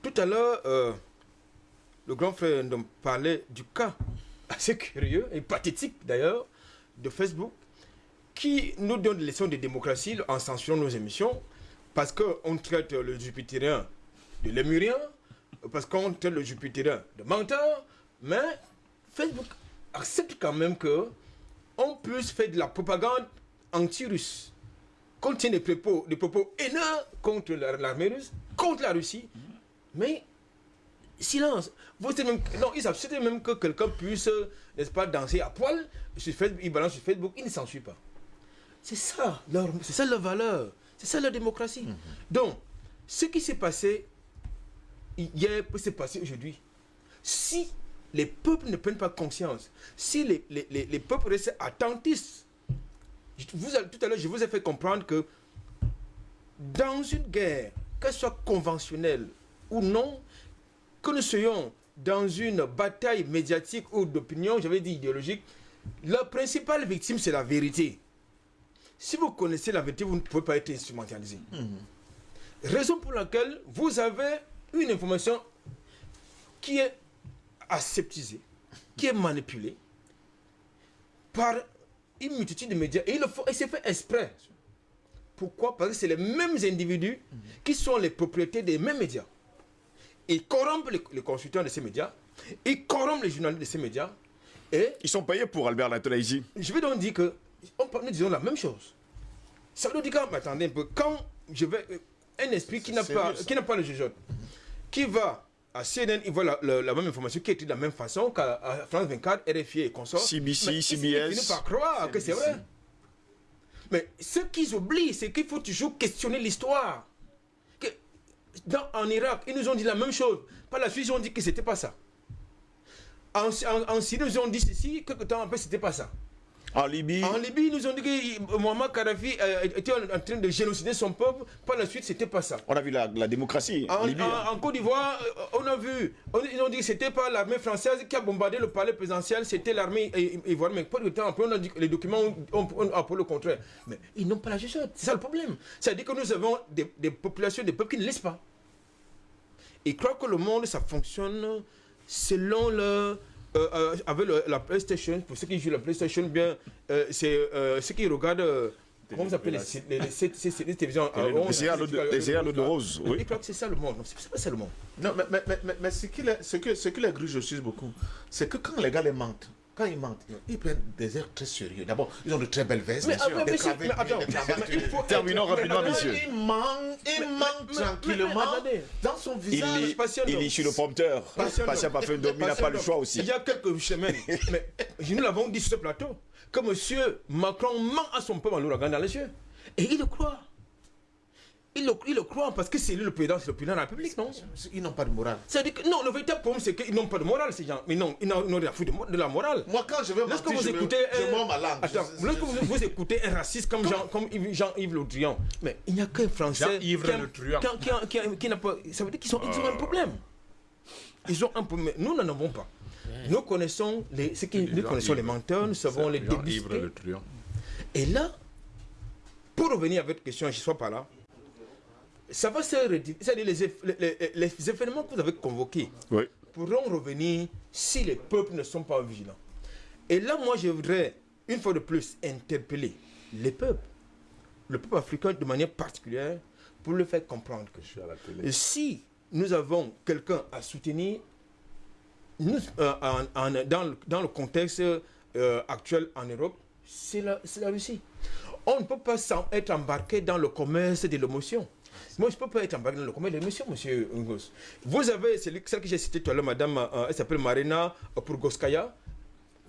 Tout à l'heure, euh, le grand frère nous parlait du cas assez curieux et pathétique d'ailleurs de Facebook qui nous donne des leçons de démocratie en censurant nos émissions parce qu'on traite le jupitérien de lémurien, parce qu'on traite le jupitérien de menteur, mais Facebook accepte quand même que on puisse faire de la propagande anti-russe, contient des propos, des propos haineux contre la- l'armée russe, contre la Russie, mais silence. Vous même, non, ils acceptent même que quelqu'un puisse, n'est-ce pas, danser à poil sur Facebook, il balance sur Facebook, il ne s'ensuit pas. C'est ça, leur, c'est ça leur valeur, c'est ça leur démocratie. Donc, ce qui s'est passé hier peut se passer aujourd'hui. Si les peuples ne prennent pas conscience, si les, les, les, les peuples restent attentifs, vous, tout à l'heure, je vous ai fait comprendre que dans une guerre, qu'elle soit conventionnelle ou non, que nous soyons dans une bataille médiatique ou d'opinion, j'avais dit idéologique, la principale victime, c'est la vérité. Si vous connaissez la vérité, vous ne pouvez pas être instrumentalisé. Raison pour laquelle vous avez une information qui est aseptisée, qui est manipulée par une multitude de médias. Et, il le faut, et c'est fait exprès. Pourquoi? Parce que c'est les mêmes individus qui sont les propriétaires des mêmes médias. ils corrompent les, les consultants de ces médias, ils corrompent les journalistes de ces médias, et Ils sont payés pour Albert Latolaïsi. je vais donc dire que on, nous disons la même chose. Ça veut dire attendez un peu, quand je vais, euh, un esprit qui n'a pas, qui n'a pas le jugeote, qui va à CNN, il voit la, la- la même information qui est de la même façon qu'à France 24, RFI et consorts. CBC, Mais CBS. Il finit par croire que c'est vrai. Mais ce qu'ils oublient, c'est qu'il faut toujours questionner l'histoire. Que en Irak, ils nous ont dit la même chose. Par la suite, ils ont dit que c'était pas ça. En, en, en Syrie, ils ont dit ceci, quelques temps après, c'était pas ça. En Libye, En Libye, ils nous ont dit que Muammar Kadhafi euh, était en, train de génocider son peuple. Par la suite, c'était pas ça. on a vu la, la démocratie. En, En, Libye. hein. en- en Côte d'Ivoire, euh, on a vu, on- ils ont dit que c'était pas l'armée française qui a bombardé le palais présidentiel, c'était l'armée i- ivoirienne. Mais pas de temps après, on a dit que les documents ont, appelé le contraire. Mais ils n'ont pas la gestion, c'est ça le problème. C'est-à-dire que nous avons des, des populations, des peuples qui ne laissent pas. Ils croient que le monde, ça fonctionne selon le. Euh, euh, avec le- la PlayStation, pour ceux qui jouent la PlayStation, bien, euh, c'est ceux qui regardent. comment ça s'appelle les, les, les, télévisions Les l'eau de- rose, oui. Ils croient que c'est ça le monde. Non, c'est pas ça le monde. Non, mais, mais, mais, mais, ce, qui les, ce, que, ce que les gruges sucent beaucoup, c'est que quand les gars les mentent, quand ils mentent, ils prennent des airs très sérieux. D'abord, ils ont de très belles vestes, Mais, bien sûr, ah, mais des c'est- cravates, mais attends, des cravates, mais il faut- Terminons rapidement, Mais- mentent mais- tranquillement mais- mais- attendez. dans son Il visage. lit, Patient il d'homme. lit sur le prompteur. Patient Patient d'homme. Parfum Domi n'a pas le choix aussi. Il y a quelques semaines, mais nous l'avons dit sur ce plateau, que M. Macron ment à son peuple en nous regardant dans les yeux. Et il le croit. Il le, croit parce que c'est lui le président, c'est le président de la République, non? Ils n'ont pas de morale. C'est-à-dire que non, le véritable problème, c'est qu'ils n'ont pas de morale, ces gens. Mais non, ils n'ont ils rien à foutre de, de la morale. Moi, quand je Lorsque mentir, vous je, me- écoutez je un- ma langue. Attends, Je- lorsque je- vous, vous écoutez un raciste comme Jean- comme Yves- Jean-Yves Le Drian, mais il n'y a qu'un Français Jean-Yves Le Drian. qui n'a pas. Ça veut dire qu'ils ont, ils ont un problème. Ils ont un problème. Nous n'en avons pas. Nous connaissons les, ce qui, nous connaissons les menteurs, nous savons les Truand. Et là, pour revenir à votre question, je ne sois pas là, ça va se rédiger. C'est-à-dire les, événements que vous avez convoqués Oui. pourront revenir si les peuples ne sont pas vigilants. Et là, moi, je voudrais, une fois de plus, interpeller les peuples, le peuple africain de manière particulière, pour le faire comprendre que Je suis à la télé. et si nous avons quelqu'un à soutenir, nous, euh, en- en- dans, le, dans le contexte euh, actuel en Europe, c'est la, Russie. On ne peut pas être embarqué dans le commerce de l'émotion. Moi, je ne peux pas être embarqué dans le commerce de monsieur Ngos? Vous avez celle, celle que j'ai citée tout à l'heure, madame, euh, elle s'appelle Marina Purgoskaya,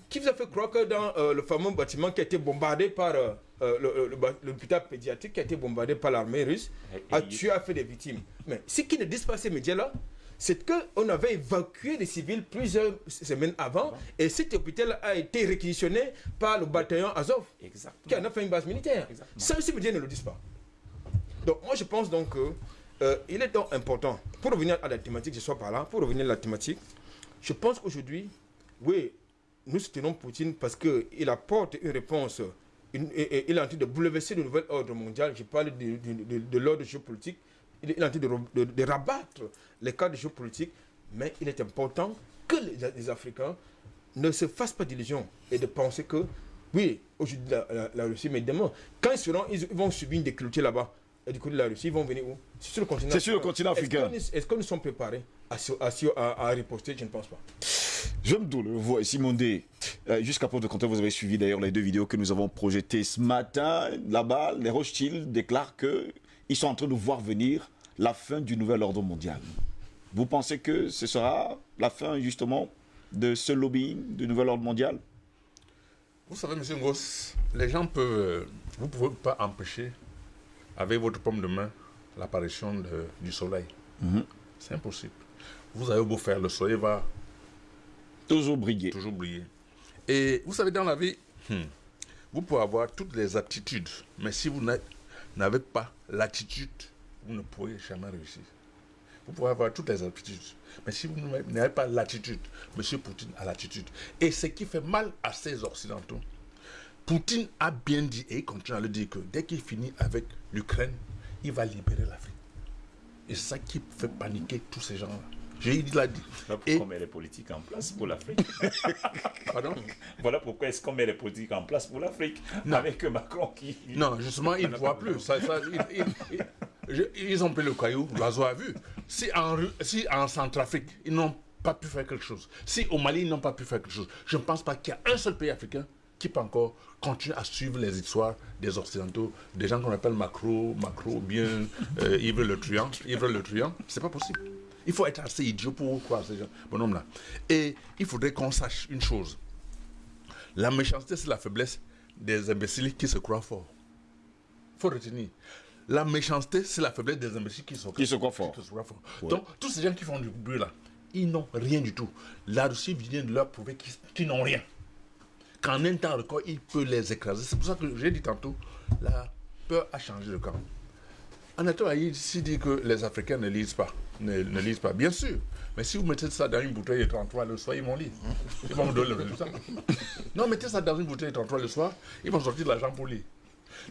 qui vous a fait croire que dans euh, le fameux bâtiment qui a été bombardé par euh, euh, l'hôpital pédiatrique qui a été bombardé par l'armée russe, a tué, a fait des victimes. Mais ce qui ne disent pas ces médias-là, c'est qu'on avait évacué les civils plusieurs semaines avant, et cet hôpital a été réquisitionné par le bataillon Azov, Exactement. qui en a fait une base militaire. Exactement. Ça, ces médias ne le disent pas. Donc moi je pense donc que euh, est donc important, pour revenir à la thématique, je sois par là, pour revenir à la thématique, je pense qu'aujourd'hui, oui, nous soutenons Poutine parce qu'il apporte une réponse, il est en train de bouleverser le nouvel ordre mondial, je parle de, de- l'ordre géopolitique, il est en train de, re- de- de rabattre les cadres géopolitiques, mais il est important que les, Africains ne se fassent pas d'illusions et de penser que, oui, aujourd'hui la, Russie, mais demain, quand ils seront, ils, vont subir une déculottée là-bas, du côté de la Russie, ils vont venir où? C'est sur le continent C'est sur le continent africain. Est-ce que nous sommes préparés à, à, se- à- à riposter? Je ne pense pas. Je me doule, vous, Simon D. Euh, Jusqu'à preuve de compter, vous avez suivi d'ailleurs les deux vidéos que nous avons projetées ce matin. Là-bas, les Rothschild déclarent qu'ils sont en train de voir venir la fin du nouvel ordre mondial. Vous pensez que ce sera la fin justement de ce lobbying du nouvel ordre mondial? Vous savez, monsieur Ngoss, les gens peuvent. Vous ne pouvez pas empêcher, avec votre paume de main, l'apparition du soleil. Mhm. C'est impossible. Vous avez beau faire, le soleil va Toujours briller. toujours briller. Et vous savez, dans la vie, hmm, vous pouvez avoir toutes les aptitudes, mais si vous n'a- n'avez pas l'attitude, vous ne pourrez jamais réussir. Vous pouvez avoir toutes les aptitudes, mais si vous n'avez pas l'attitude, M. Poutine a l'attitude. Et ce qui fait mal à ces Occidentaux, Poutine a bien dit, et il continue à le dire, que dès qu'il finit avec l'Ukraine, il va libérer l'Afrique. Et c'est ça qui fait paniquer tous ces gens-là. J'ai il l'a dit. Voilà Et- pourquoi on met les politiques en place pour l'Afrique. Pardon? Voilà pourquoi est-ce qu'on met les politiques en place pour l'Afrique. Avec Macron qui. Non, justement, il ne voit plus. Ça, ça, il- il- il- je- ils ont pris le caillou, l'oiseau a vu. Si en, si en Centrafrique, ils n'ont pas pu faire quelque chose, si au Mali, ils n'ont pas pu faire quelque chose, je ne pense pas qu'il y a un seul pays africain qui peut encore continuer à suivre les histoires des Occidentaux, des gens qu'on appelle Macro, Macro, bien euh, Yves Le Truand. Yves Le Truand, c'est pas possible. Il faut être assez idiot pour croire ces gens, bonhomme-là. Et il faudrait qu'on sache une chose. La méchanceté, c'est la faiblesse des imbéciles qui se croient forts. faut retenir. La méchanceté, c'est la faiblesse des imbéciles qui, se croient forts. qui se croient forts. Donc, tous ces gens qui font du bruit là, ils n'ont rien du tout. La Russie vient de leur prouver qu'ils qu'ils n'ont rien. Qu'en un temps record, il peut les écraser. C'est pour ça que j'ai dit tantôt, la peur a changé de camp. Anatole ici dit que les Africains ne lisent pas. Ne, ne lisent pas, bien sûr. Mais si vous mettez ça dans une bouteille de 33 le soir, ils vont lire. Ils vont vous donner le résultat. Non, mettez ça dans une bouteille de 33 le soir, ils vont sortir de l'argent pour lire.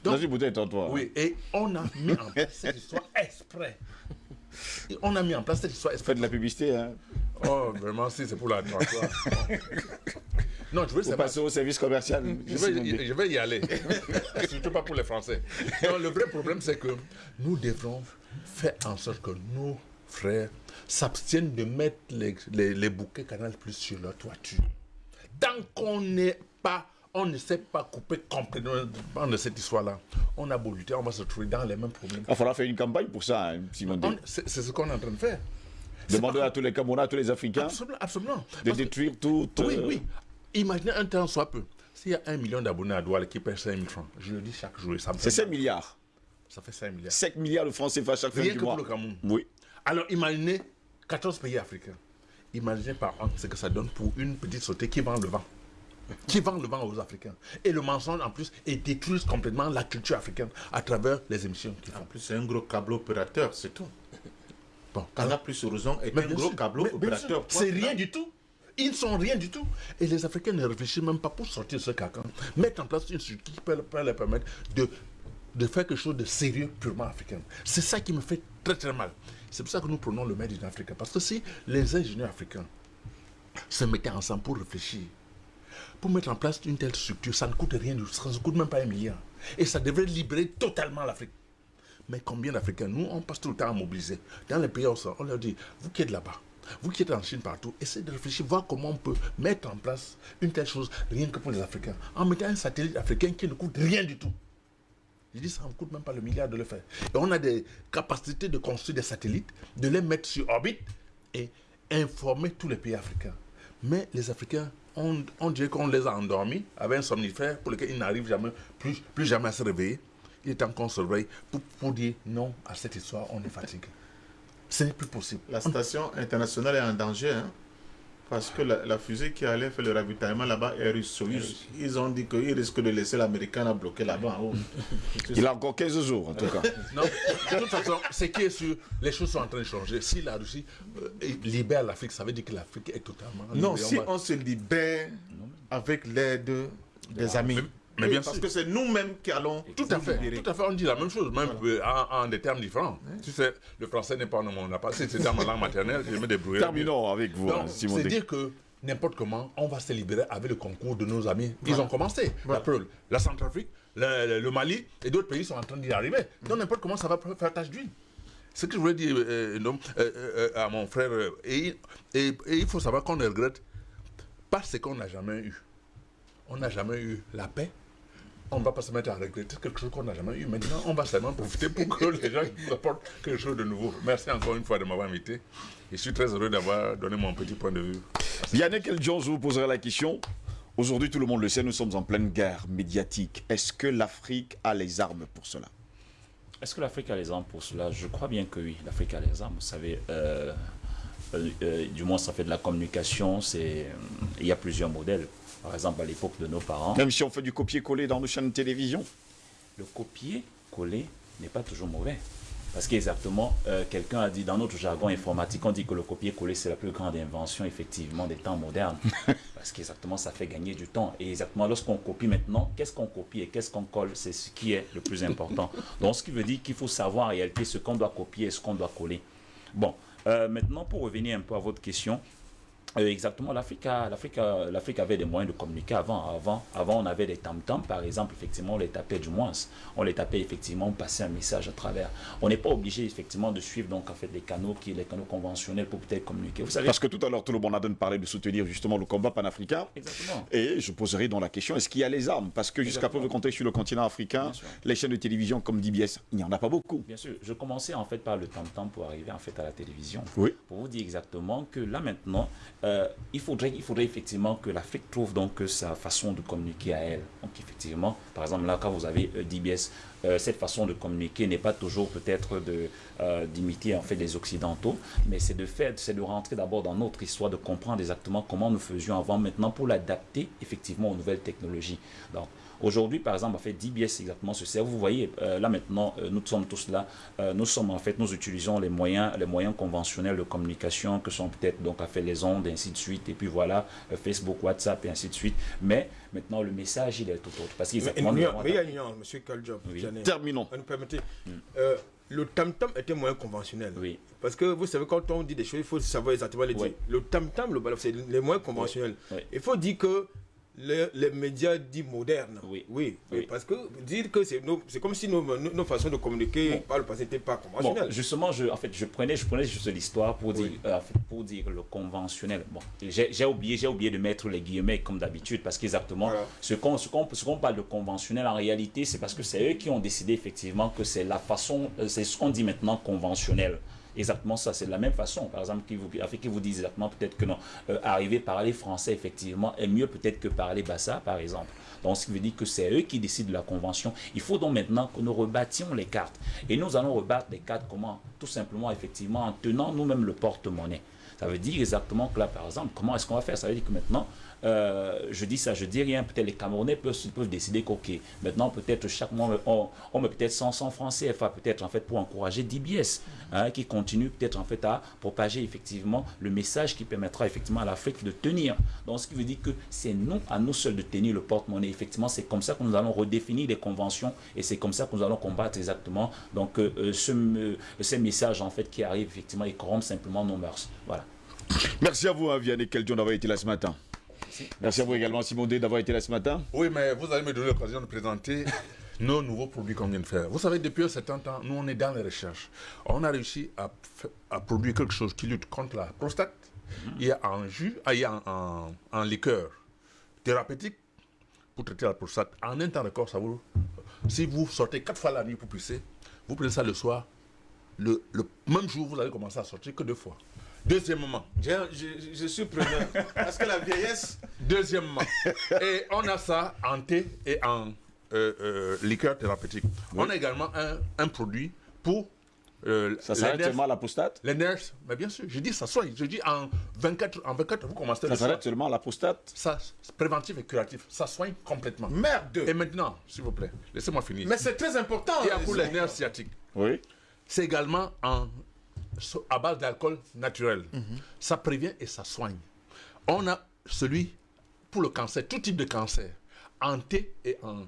Dans une bouteille, toi. Oui, et on a mis en place cette histoire exprès. Et on a mis en place cette histoire. Faites de la publicité, hein. Oh, vraiment, si c'est pour la 33. non, je veux savoir. passez au service commercial. Je vais, je vais y aller. Surtout pas pour les Français. Non, le vrai problème, c'est que nous devrons faire en sorte que nos frères s'abstiennent de mettre les, les, les bouquets Canal Plus sur leur toiture. Tant qu'on n'est pas, on ne sait pas couper complètement de cette histoire-là, on a beau lutter, on va se trouver dans les mêmes problèmes. Il falloir faire une campagne pour ça, hein, Simon. On- C'est ce qu'on est en train de faire. Pas- à tous les Camerounais, à tous les Africains Absolument, absolument. de Parce que- détruire tout. oui, euh, oui. Imaginez un temps soit peu. S'il y a un million d'abonnés à Douala qui paient 5 000 francs, je le dis chaque jour, C'est fait 5 milliards. Ça fait 5 milliards. 5 milliards de francs CFA chaque fin Rien du que mois. pour le Cameroun. Oui. Alors imaginez 14 pays africains. Imaginez par an ce que ça donne pour une petite sauté qui vend le vent. Qui vend le vent aux Africains. Et le mensonge en plus, et détruit complètement la culture africaine à travers les émissions qu'ils En font. plus, c'est un gros câble opérateur, c'est tout. Bon, Canal Plus Horizon est un gros câble opérateur. C'est rien du tout. Ils ne sont rien du tout. Et les Africains ne réfléchissent même pas pour sortir de ce carcan. Mettre en place une structure qui peut, peut leur permettre de, de faire quelque chose de sérieux purement africain. C'est ça qui me fait très très mal. C'est pour ça que nous prenons le in Africa. Parce que si les ingénieurs africains se mettaient ensemble pour réfléchir, pour mettre en place une telle structure, ça ne coûte rien, ça ne coûte même pas un milliard. Et ça devrait libérer totalement l'Afrique. Mais combien d'Africains Nous, on passe tout le temps à mobiliser. Dans les pays, on leur dit, vous qui êtes là-bas, vous qui êtes en Chine partout, essayez de réfléchir, voir comment on peut mettre en place une telle chose, rien que pour les Africains, en mettant un satellite africain qui ne coûte rien du tout. Je dis, ça ne coûte même pas le milliard de le faire. Et on a des capacités de construire des satellites, de les mettre sur orbite et informer tous les pays africains. Mais les Africains, on, on dirait qu'on les a endormis avec un somnifère pour lequel ils n'arrivent jamais, plus, jamais à se réveiller. Il est temps qu'on se réveille pour, pour dire non à cette histoire, on est fatigué. Ce n'est plus possible. La station internationale est en danger, hein, parce que la, la fusée qui allait faire le ravitaillement là-bas est russe. Ils, ont dit qu'ils risquent de laisser l'américain à bloquer là-bas. Il a encore 15 jours, en tout cas. Non, de toute façon, ce qui est sûr, les choses sont en train de changer. Si la Russie euh, libère l'Afrique, ça veut dire que l'Afrique est totalement Non, libérée. si on se libère avec l'aide des amis. Mais- bien parce sûr. que c'est nous-mêmes qui allons Tout à fait, libérer. tout à fait, on dit la même chose, même euh, en, en des termes différents. Tu sais, le français n'est pas mon n'a pas. Si c'était ma langue maternelle, je me débrouille. Terminons avec vous, hein, Donc, Simon c'est dire que n'importe comment, on va se libérer avec le concours de nos amis. Ils ont commencé. La preuve, la Centrafrique, le, le- le Mali et d'autres pays sont en train d'y arriver. Donc n'importe comment, ça va faire tâche d'huile. Ce que je voulais dire euh, non, euh, euh, à mon frère, et, et- et il faut savoir qu'on ne regrette pas ce qu'on n'a jamais eu. On n'a jamais eu la paix. On ne va pas se mettre à regretter quelque chose qu'on n'a jamais eu. Maintenant, on va seulement profiter pour que les gens nous apportent quelque chose de nouveau. Merci encore une fois de m'avoir invité. Je suis très heureux d'avoir donné mon petit point de vue. Yannick El Jones vous posera la question. Aujourd'hui, tout le monde le sait, nous sommes en pleine guerre médiatique. Est-ce que l'Afrique a les armes pour cela? Est-ce que l'Afrique a les armes pour cela? Je crois bien que oui, l'Afrique a les armes. Vous savez, euh, euh, euh, du moins, ça fait de la communication. Il y a plusieurs modèles. Par exemple, à l'époque de nos parents, Même si on fait du copier-coller dans nos chaînes de télévision le copier-coller n'est pas toujours mauvais. Parce qu'exactement, euh, quelqu'un a dit dans notre jargon informatique, on dit que le copier-coller, c'est la plus grande invention, effectivement, des temps modernes. Parce qu'exactement, ça fait gagner du temps. Et exactement, lorsqu'on copie maintenant, qu'est-ce qu'on copie et qu'est-ce qu'on colle, c'est ce qui est le plus important. Donc, ce qui veut dire qu'il faut savoir en réalité ce qu'on doit copier et ce qu'on doit coller. Bon, euh, maintenant, pour revenir un peu à votre question, Euh, exactement, l'Afrique avait des moyens de communiquer avant. Avant, avant on avait des tam-tams, par exemple, effectivement, on les tapait du moins. On les tapait effectivement, on passait un message à travers. On n'est pas obligé effectivement de suivre donc en fait les canaux qui, les canaux conventionnels pour peut-être communiquer. Vous savez, Parce que tout à l'heure, tout le monde a donné parler de soutenir justement le combat panafricain. exactement. Et je poserai donc la question, est-ce qu'il y a les armes? Parce que jusqu'à preuve de contexte sur le continent africain, les chaînes de télévision comme DBS, il n'y en a pas beaucoup. Bien sûr, je commençais en fait par le tam-tam pour arriver en fait à la télévision. Oui. Pour vous dire exactement que là maintenant, euh, il, faudrait, il faudrait effectivement que l'Afrique trouve donc euh, sa façon de communiquer à elle. Donc effectivement, par exemple là quand vous avez euh, DBS, cette façon de communiquer n'est pas toujours peut-être d'imiter en fait les occidentaux, mais c'est de faire, c'est de rentrer d'abord dans notre histoire, de comprendre exactement comment nous faisions avant maintenant pour l'adapter effectivement aux nouvelles technologies. Aujourd'hui, par exemple, en fait, DBS exactement ce sert. Vous voyez, euh, là maintenant, euh, nous sommes tous là. Euh, nous sommes en fait, nous utilisons les moyens, les moyens conventionnels de communication que sont peut-être donc à fait les ondes, et ainsi de suite, et puis voilà, euh, Facebook, WhatsApp et ainsi de suite. Mais maintenant, le message, il est tout autre. Parce qu'exactement, mais il y a- monsieur Kaljob. Oui. Terminons. Vous nous permettez Euh, Le tam-tam était moins conventionnel. Oui. Parce que vous savez, quand on dit des choses, il faut savoir exactement les dire. Oui. Le tam-tam, le balaf, c'est les moins conventionnels. Oui. Il faut dire que les, les médias dits modernes, Oui. oui, Oui. parce que dire que c'est comme si nos, nos, nos façons de communiquer Bon. par le passé n'étaient pas Bon, conventionnelles. justement, je, en fait, je prenais, je prenais juste l'histoire pour dire, Oui. euh, pour dire le conventionnel. Bon, j'ai oublié, oublié de mettre les guillemets comme d'habitude parce qu'exactement, Voilà. qu'on, ce qu'on parle de conventionnel en réalité, c'est parce que c'est eux qui ont décidé effectivement que c'est la façon, euh, c'est ce qu'on dit maintenant conventionnel. Exactement ça, c'est de la même façon. Par exemple, qui vous, vous disent exactement peut-être que non, euh, arriver à parler français effectivement est mieux peut-être que parler bassa, par exemple. Donc, ce qui veut dire que c'est eux qui décident de la convention. Il faut donc maintenant que nous rebâtions les cartes. Et nous allons rebattre les cartes comment Tout simplement, effectivement, en tenant nous-mêmes le porte-monnaie. Ça veut dire exactement que là, par exemple, comment est-ce qu'on va faire? Ça veut dire que maintenant, euh, je dis ça, je dis rien, peut-être les Camerounais peuvent, peuvent décider qu'ok, maintenant peut-être chaque mois, on, met peut-être 100, 100 francs CFA, peut-être en fait pour encourager DBS, hein, qui continue peut-être en fait à propager effectivement le message qui permettra effectivement à l'Afrique de tenir. Donc ce qui veut dire que c'est nous, à nous seuls de tenir le porte-monnaie. Effectivement, c'est comme ça que nous allons redéfinir les conventions et c'est comme ça que nous allons combattre exactement donc euh, euh, ce, euh, ces messages en fait qui arrivent effectivement et corrompent simplement nos mœurs. Voilà. Merci à vous, hein, Vianney Keldion, d'avoir été là ce matin. Merci à vous également, Simon D, d'avoir été là ce matin. Oui, mais vous allez me donner l'occasion de présenter nos nouveaux produits qu'on vient de faire. Vous savez, depuis un certain temps, nous, on est dans les recherches. On a réussi à, produire quelque chose qui lutte contre la prostate. Il y a un jus, ah, il y a un, liqueur thérapeutique pour traiter la prostate. En un temps record, ça vous... Si vous sortez quatre fois la nuit pour pisser, vous prenez ça le soir, le, le même jour, vous allez commencer à sortir que deux fois. Deuxièmement, Je, je suis preneur. Parce que la vieillesse, Deuxièmement, et on a ça en thé et en euh, euh, liqueur thérapeutique. On a également un, un produit pour euh, Ça s'arrête seulement à la prostate? Les nerfs, mais bien sûr, je dis ça soigne. Je dis en 24, en 24 vous commencez Ça s'arrête seulement à la prostate? Ça, préventif et curatif. Ça soigne complètement. merde. Et maintenant, s'il vous plaît, laissez-moi finir. Mais c'est très important. Il y a euh, pour les nerfs sciatiques. Oui. C'est également en, à base d'alcool naturel. Ça prévient et ça soigne. On a celui pour le cancer, tout type de cancer, en thé et en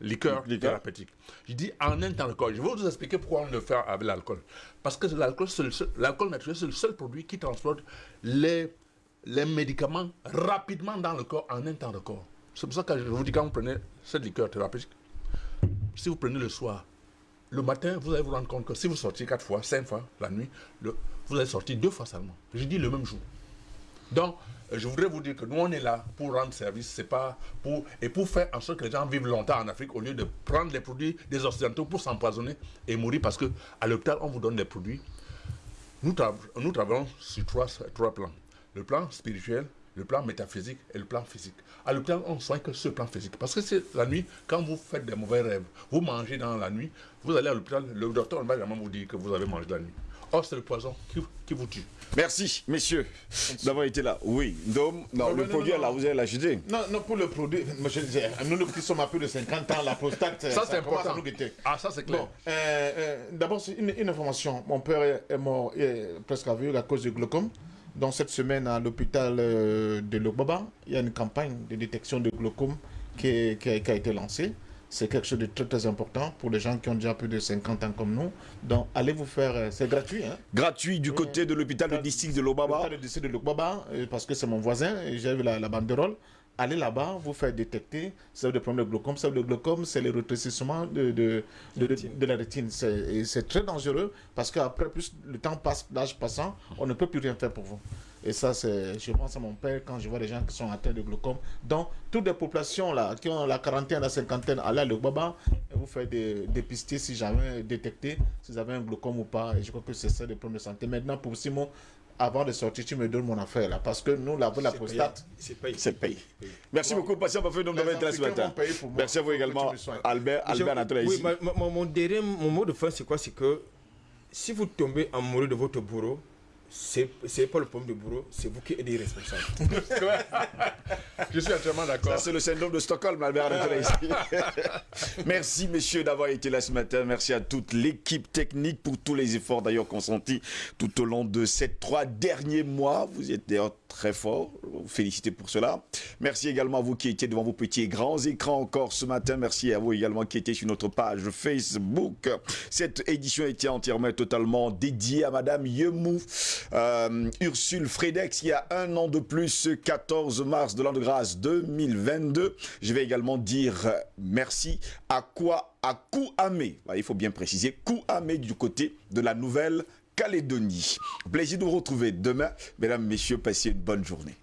liqueur Liqueur. thérapeutique. Je dis en un temps record. Je vais vous expliquer pourquoi on le fait avec l'alcool. Parce que l'alcool, l'alcool naturel, c'est le seul produit qui transporte les, les médicaments rapidement dans le corps en un temps record. C'est pour ça que je vous dis quand vous prenez cette liqueur thérapeutique, si vous prenez le soir, le matin, vous allez vous rendre compte que si vous sortez quatre fois, cinq fois la nuit, vous allez sortir deux fois seulement. Je dis le même jour. Donc, euh, je voudrais vous dire que nous, on est là pour rendre service, c'est pas pour et pour faire en sorte que les gens vivent longtemps en Afrique au lieu de prendre les produits des Occidentaux pour s'empoisonner et mourir parce que à l'hôpital, on vous donne des produits. Nous, tra- nous travaillons sur trois plans. Le plan spirituel, le plan métaphysique et le plan physique. À l'hôpital, on ne soigne que ce plan physique. Parce que c'est la nuit, quand vous faites des mauvais rêves, vous mangez dans la nuit, vous allez à l'hôpital, le docteur ne va jamais vous dire que vous avez mangé la nuit. Or, c'est le poison qui, qui vous tue. Merci, messieurs, d'avoir été là. Oui, Dom, non, Non, le non, produit, non, là, vous allez l'acheter. Non, non, pour le produit, je disais, nous qui sommes à plus de 50 ans, la prostate, Ça, c'est important. nous guetter. Ah, ça, c'est clair. Bon, euh, euh, d'abord, c'est une, une information. Mon père est, est mort est presque aveugle à cause du glaucome. Donc, cette semaine, à l'hôpital euh, de Lobaba, il y a une campagne de détection de glaucome qui, est- qui a, qui a été lancée. C'est quelque chose de très très important pour les gens qui ont déjà plus de 50 ans comme nous. Donc allez vous faire, euh, c'est gratuit. Hein? Gratuit du côté de l'hôpital de district de Lobaba. District de Lobaba, euh, parce que c'est mon voisin, et j'ai vu la, la banderole. Allez là-bas, vous faire détecter avez des problèmes de glaucome. Vous avez le glaucome, c'est le rétrécissement de, de, de, de- de la rétine. C'est- c'est très dangereux parce qu'après, plus le temps passe, l'âge passant, on ne peut plus rien faire pour vous. Et ça, c'est, je pense à mon père quand je vois les gens qui sont atteints de glaucome. Donc, toutes les populations là, qui ont la quarantaine, la cinquantaine, allez à le Baba et vous faites des, dépister si jamais détecté, si vous avez un glaucome ou pas. Et je crois que c'est ça le problème de santé. Maintenant, pour Simon, avant de sortir, tu me donnes mon affaire là. Parce que nous, là, la C'est prostate. C'est payé. C'est payé. Merci beaucoup, patient de Les ce matin. pour. Merci à vous également. Albert, Albert oui, ici. ma- ma- mon, mon dernier mon mot de fin, c'est quoi? C'est que si vous tombez amoureux de votre bourreau, c'est pas le problème du bourreau, c'est vous qui êtes irresponsable. Je suis entièrement Ça, d'accord. c'est le syndrome de Stockholm, Albert. Merci, messieurs, d'avoir été là ce matin. Merci à toute l'équipe technique pour tous les efforts d'ailleurs consentis tout au long de ces trois derniers mois. Vous êtes d'ailleurs très forts. Félicitez pour cela. Merci également à vous qui étiez devant vos petits et grands écrans encore ce matin. Merci à vous également qui étiez sur notre page Facebook. Cette édition était entièrement et totalement dédiée à Madame Yemou, euh, Ursule Fredex, il y a un an de plus, 14 mars de l'an de grâce 2022. Je vais également dire euh, merci à quoi à Kouamé. Il faut bien préciser, Kouamé du côté de la Nouvelle-Calédonie. Plaisir de vous retrouver demain. Mesdames, Messieurs, passez une bonne journée.